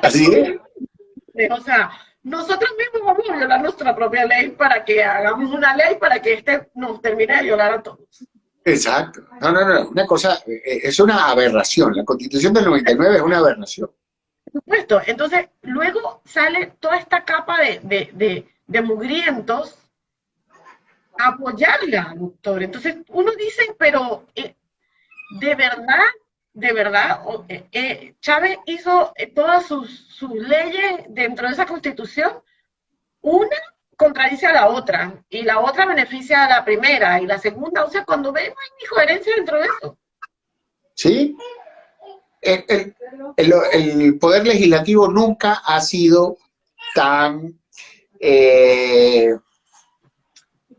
así es. O sea, nosotros mismos vamos a violar nuestra propia ley para que hagamos una ley para que este nos termine de violar a todos. Exacto. No, no, no, una cosa, eh, es una aberración. La constitución del 99 es una aberración. Por supuesto. Entonces, luego sale toda esta capa de, de, mugrientos a apoyarla, doctor. Entonces, uno dice, pero eh, ¿de verdad de verdad, eh, eh, Chávez hizo eh, todas sus, leyes dentro de esa constitución, una contradice a la otra, y la otra beneficia a la primera, y la segunda, o sea, cuando vemos hay incoherencia dentro de eso. Sí, el, poder legislativo nunca ha sido tan,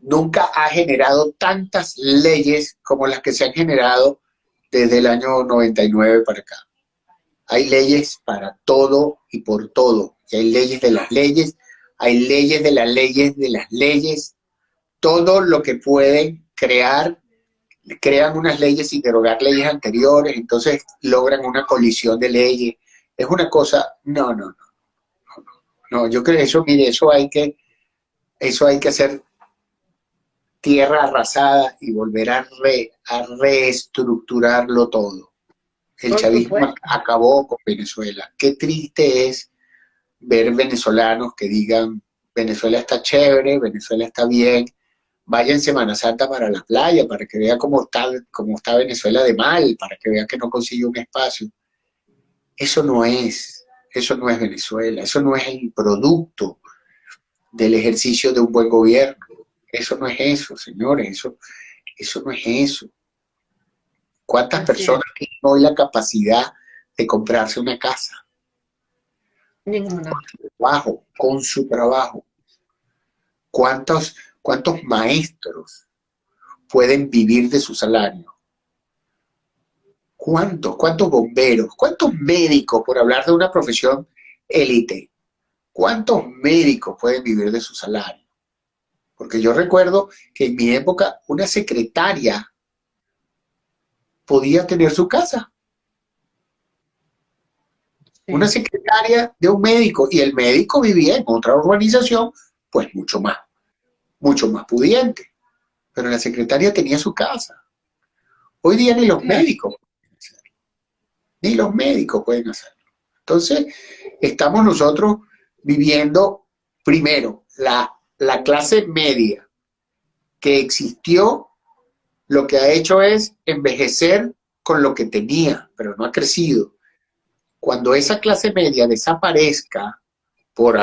nunca ha generado tantas leyes como las que se han generado desde el año 99 para acá. Hay leyes para todo y por todo. hay leyes de las leyes, hay leyes de las leyes de las leyes. Todo lo que pueden crear, crean unas leyes y derogar leyes anteriores, entonces logran una colisión de leyes. Es una cosa, no, no, no. No, yo creo que eso, mire, eso hay que, eso hay que hacer tierra arrasada y volver a, a reestructurarlo todo. El chavismo acabó con Venezuela. Qué triste es ver venezolanos que digan, Venezuela está chévere, Venezuela está bien, vaya en Semana Santa para la playa, para que vea cómo está, cómo está Venezuela de mal, para que vea que no consigue un espacio. Eso no es, eso no es Venezuela, eso no es el producto del ejercicio de un buen gobierno. Eso no es eso, señores, eso, eso no es eso. ¿Cuántas personas tienen hoy la capacidad de comprarse una casa? Ninguna. Con su trabajo, con su trabajo. ¿Cuántos, cuántos maestros pueden vivir de su salario? ¿Cuántos? ¿Cuántos bomberos? ¿Cuántos médicos, por hablar de una profesión élite? ¿Cuántos médicos pueden vivir de su salario? Porque yo recuerdo que en mi época una secretaria podía tener su casa. Una secretaria de un médico y el médico vivía en otra urbanización, pues mucho más, mucho más pudiente. Pero la secretaria tenía su casa. Hoy día ni los médicos pueden hacerlo. Ni los médicos pueden hacerlo. Entonces, estamos nosotros viviendo, primero, la, la clase media que existió lo que ha hecho es envejecer con lo que tenía, pero no ha crecido. Cuando esa clase media desaparezca por,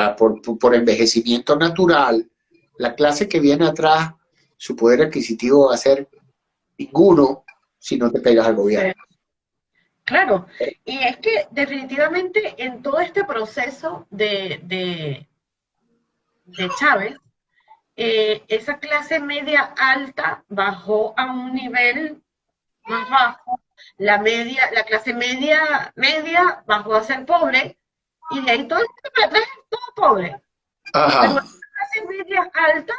por, envejecimiento natural, la clase que viene atrás, su poder adquisitivo va a ser ninguno si no te pegas al gobierno. Claro, y es que definitivamente en todo este proceso de, de, de Chávez, eh, esa clase media alta bajó a un nivel más bajo, la media, la clase media media bajó a ser pobre, y de ahí todo, todo pobre. Pero la clase media alta,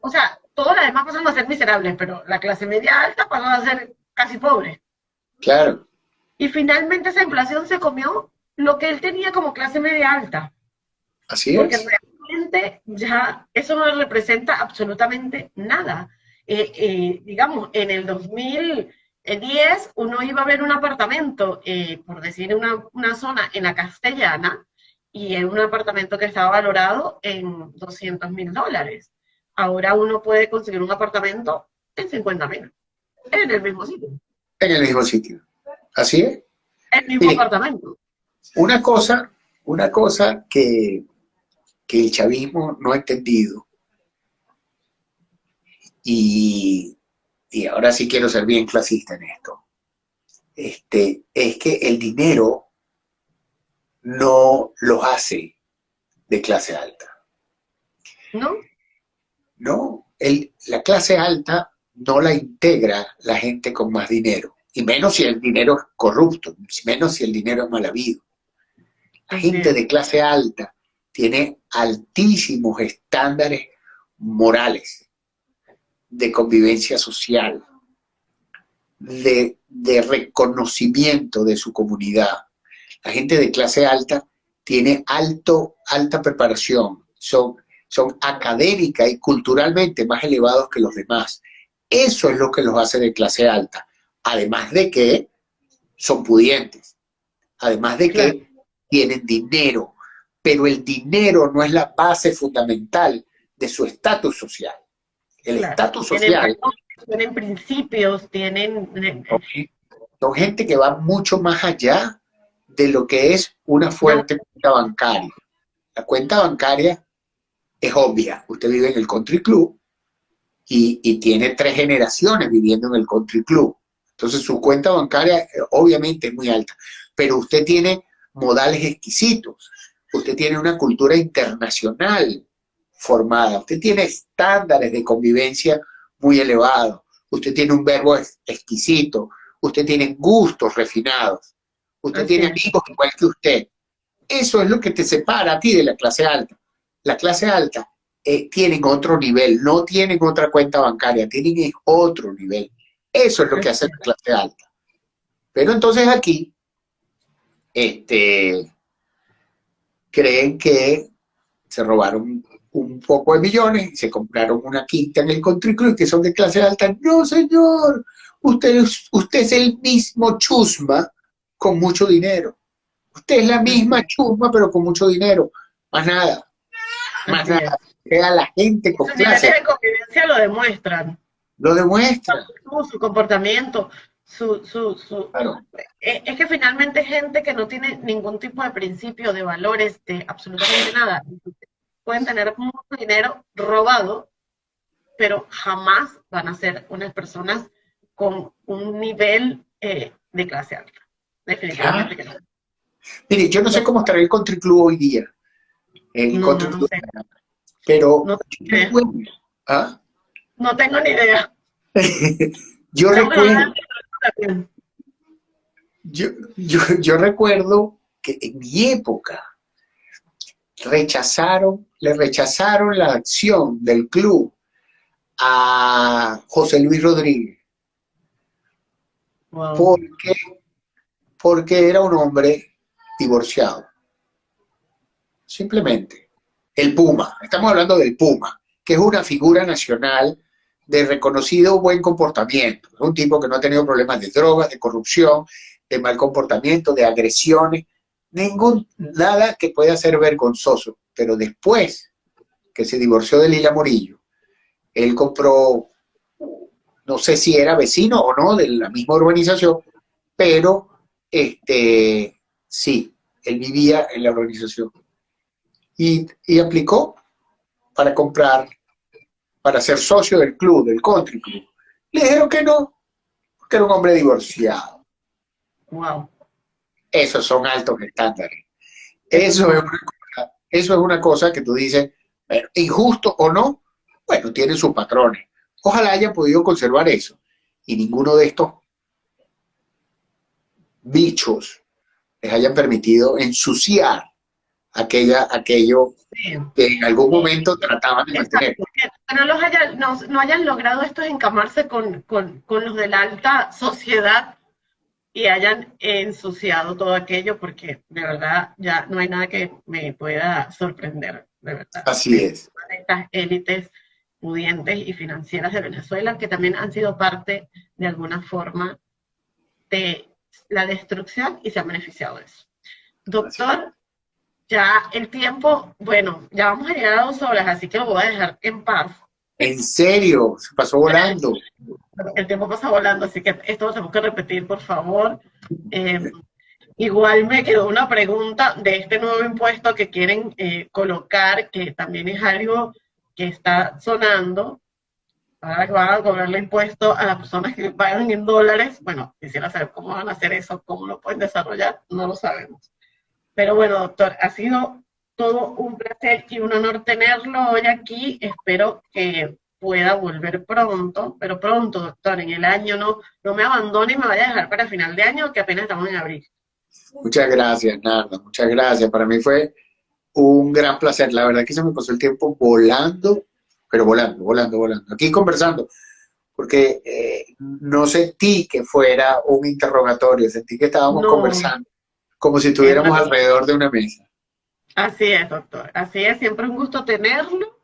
o sea, todas las demás pasan a ser miserables, pero la clase media alta pasó a ser casi pobre. Claro. Y finalmente esa inflación se comió lo que él tenía como clase media alta. Así es ya eso no representa absolutamente nada. Eh, eh, digamos, en el 2010 uno iba a ver un apartamento, eh, por decir una, una, zona en la castellana, y en un apartamento que estaba valorado en 200 mil dólares. Ahora uno puede conseguir un apartamento en 50 mil, en el mismo sitio. En el mismo sitio. Así es. El mismo apartamento. Una cosa, una cosa que que el chavismo no ha entendido. Y, ahora sí quiero ser bien clasista en esto. Este, es que el dinero no los hace de clase alta. ¿No? No, la clase alta no la integra la gente con más dinero, y menos si el dinero es corrupto, menos si el dinero es mal habido. La gente de clase alta tiene altísimos estándares morales, de convivencia social, de, reconocimiento de su comunidad. La gente de clase alta tiene alto, alta preparación, son, son académica y culturalmente más elevados que los demás. Eso es lo que los hace de clase alta. Además de que son pudientes, además de que tienen dinero, pero el dinero no es la base fundamental de su estatus social. El estatus social... Tienen principios, tienen... Son gente que va mucho más allá de lo que es una fuerte cuenta bancaria. La cuenta bancaria es obvia. Usted vive en el country club y, y, tiene tres generaciones viviendo en el country club. Entonces su cuenta bancaria eh, obviamente es muy alta, pero usted tiene modales exquisitos usted tiene una cultura internacional formada, usted tiene estándares de convivencia muy elevados, usted tiene un verbo exquisito, usted tiene gustos refinados, usted tiene amigos igual que usted. Eso es lo que te separa a ti de la clase alta. La clase alta eh, tienen otro nivel, no tienen otra cuenta bancaria, tienen otro nivel. Eso es lo que hace la clase alta. Pero entonces aquí, este, creen que se robaron un poco de millones y se compraron una quinta en el country club que son de clase alta. No, señor, usted, usted es el mismo chusma con mucho dinero. Usted es la misma chusma, pero con mucho dinero. Más nada. Más nada. Queda la gente con clase. de convivencia lo demuestran. Lo demuestran. su comportamiento, su, su, su eh, es que finalmente gente que no tiene ningún tipo de principio, de valores, de absolutamente nada. Pueden tener mucho dinero robado, pero jamás van a ser unas personas con un nivel eh, de clase alta. Definitivamente que no. Mire, yo no sé cómo estará el country club hoy día. El No, country no, club, sé. Pero No tengo ¿ah? No tengo ni idea. yo recuerdo. Yo, yo, yo recuerdo que en mi época rechazaron, le rechazaron la acción del club a José Luis Rodríguez. Wow. porque, porque era un hombre divorciado. Simplemente. El Puma, estamos hablando del Puma, que es una figura nacional de reconocido buen comportamiento. Un tipo que no ha tenido problemas de drogas, de corrupción, de mal comportamiento, de agresiones, ningún, nada que pueda ser vergonzoso. Pero después que se divorció de Lila Morillo, él compró no sé si era vecino o no de la misma urbanización, pero este, sí, él vivía en la urbanización. Y aplicó para comprar, para ser socio del club, del country club. Le dijeron que no, porque era un hombre divorciado. Wow. Esos son altos estándares. Eso es una cosa, eso es una cosa que tú dices, bueno, injusto o no, bueno, tiene sus patrones. Ojalá hayan podido conservar eso. Y ninguno de estos bichos les hayan permitido ensuciar aquella, aquello Sí. que en algún momento trataban de mantener. No, los hayan, no, no hayan logrado estos encamarse con, con, con los de la alta sociedad y hayan ensuciado todo aquello, porque de verdad ya no hay nada que me pueda sorprender, de verdad. Así es. estas élites pudientes y financieras de Venezuela, que también han sido parte de alguna forma de la destrucción y se han beneficiado de eso. Doctor, ya el tiempo, bueno, ya vamos a llegar a dos horas, así que lo voy a dejar en paz. En serio, se pasó volando. El tiempo pasa volando, así que esto lo tenemos que repetir, por favor. Eh, igual me quedó una pregunta de este nuevo impuesto que quieren eh, colocar, que también es algo que está sonando. Ahora que van a cobrarle impuesto a las personas que pagan en dólares. Bueno, quisiera saber cómo van a hacer eso, cómo lo pueden desarrollar, no lo sabemos. Pero bueno, doctor, ha sido todo un placer y un honor tenerlo hoy aquí. Espero que pueda volver pronto, pero pronto, doctor, en el año no, no me abandone y me vaya a dejar para final de año, que apenas estamos en abril. Muchas gracias, Narda, muchas gracias. Para mí fue un gran placer. La verdad que se me pasó el tiempo volando, pero volando, volando, volando. Aquí conversando, porque eh, no sentí que fuera un interrogatorio, sentí que estábamos No. conversando, como si estuviéramos Es alrededor de una mesa. Así es, doctor. Así es, siempre un gusto tenerlo.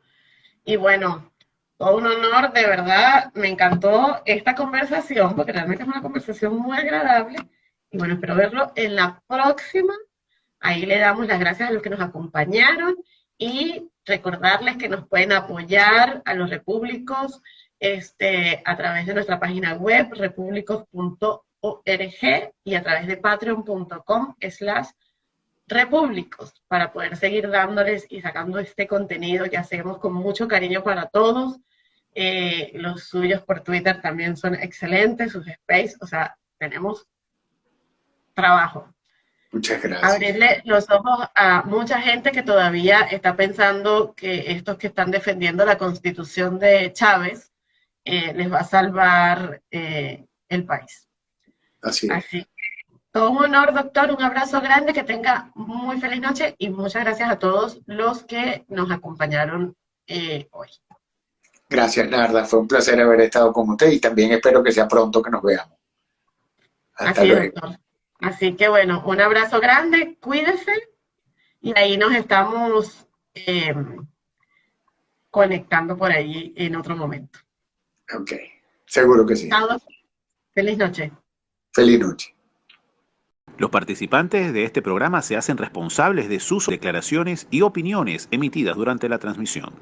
Y bueno, todo un honor, de verdad, me encantó esta conversación, porque realmente es una conversación muy agradable. Y bueno, espero verlo en la próxima. Ahí le damos las gracias a los que nos acompañaron y recordarles que nos pueden apoyar a los repúblicos este, a través de nuestra página web, repúblicos.org, y a través de patreon.com slash repúblicos para poder seguir dándoles y sacando este contenido que hacemos con mucho cariño para todos. Eh, los suyos por Twitter también son excelentes, sus space, o sea, tenemos trabajo. Muchas gracias. Abrirle los ojos a mucha gente que todavía está pensando que estos que están defendiendo la constitución de Chávez eh, les va a salvar eh, el país. Así es. Así todo un honor, doctor, un abrazo grande, que tenga muy feliz noche y muchas gracias a todos los que nos acompañaron eh, hoy. Gracias, Narda. Fue un placer haber estado con usted y también espero que sea pronto que nos veamos. Hasta Así luego. doctor. Así que bueno, un abrazo grande, cuídese y ahí nos estamos eh, conectando por ahí en otro momento. Ok, seguro que sí. Feliz noche. Feliz noche. Los participantes de este programa se hacen responsables de sus declaraciones y opiniones emitidas durante la transmisión.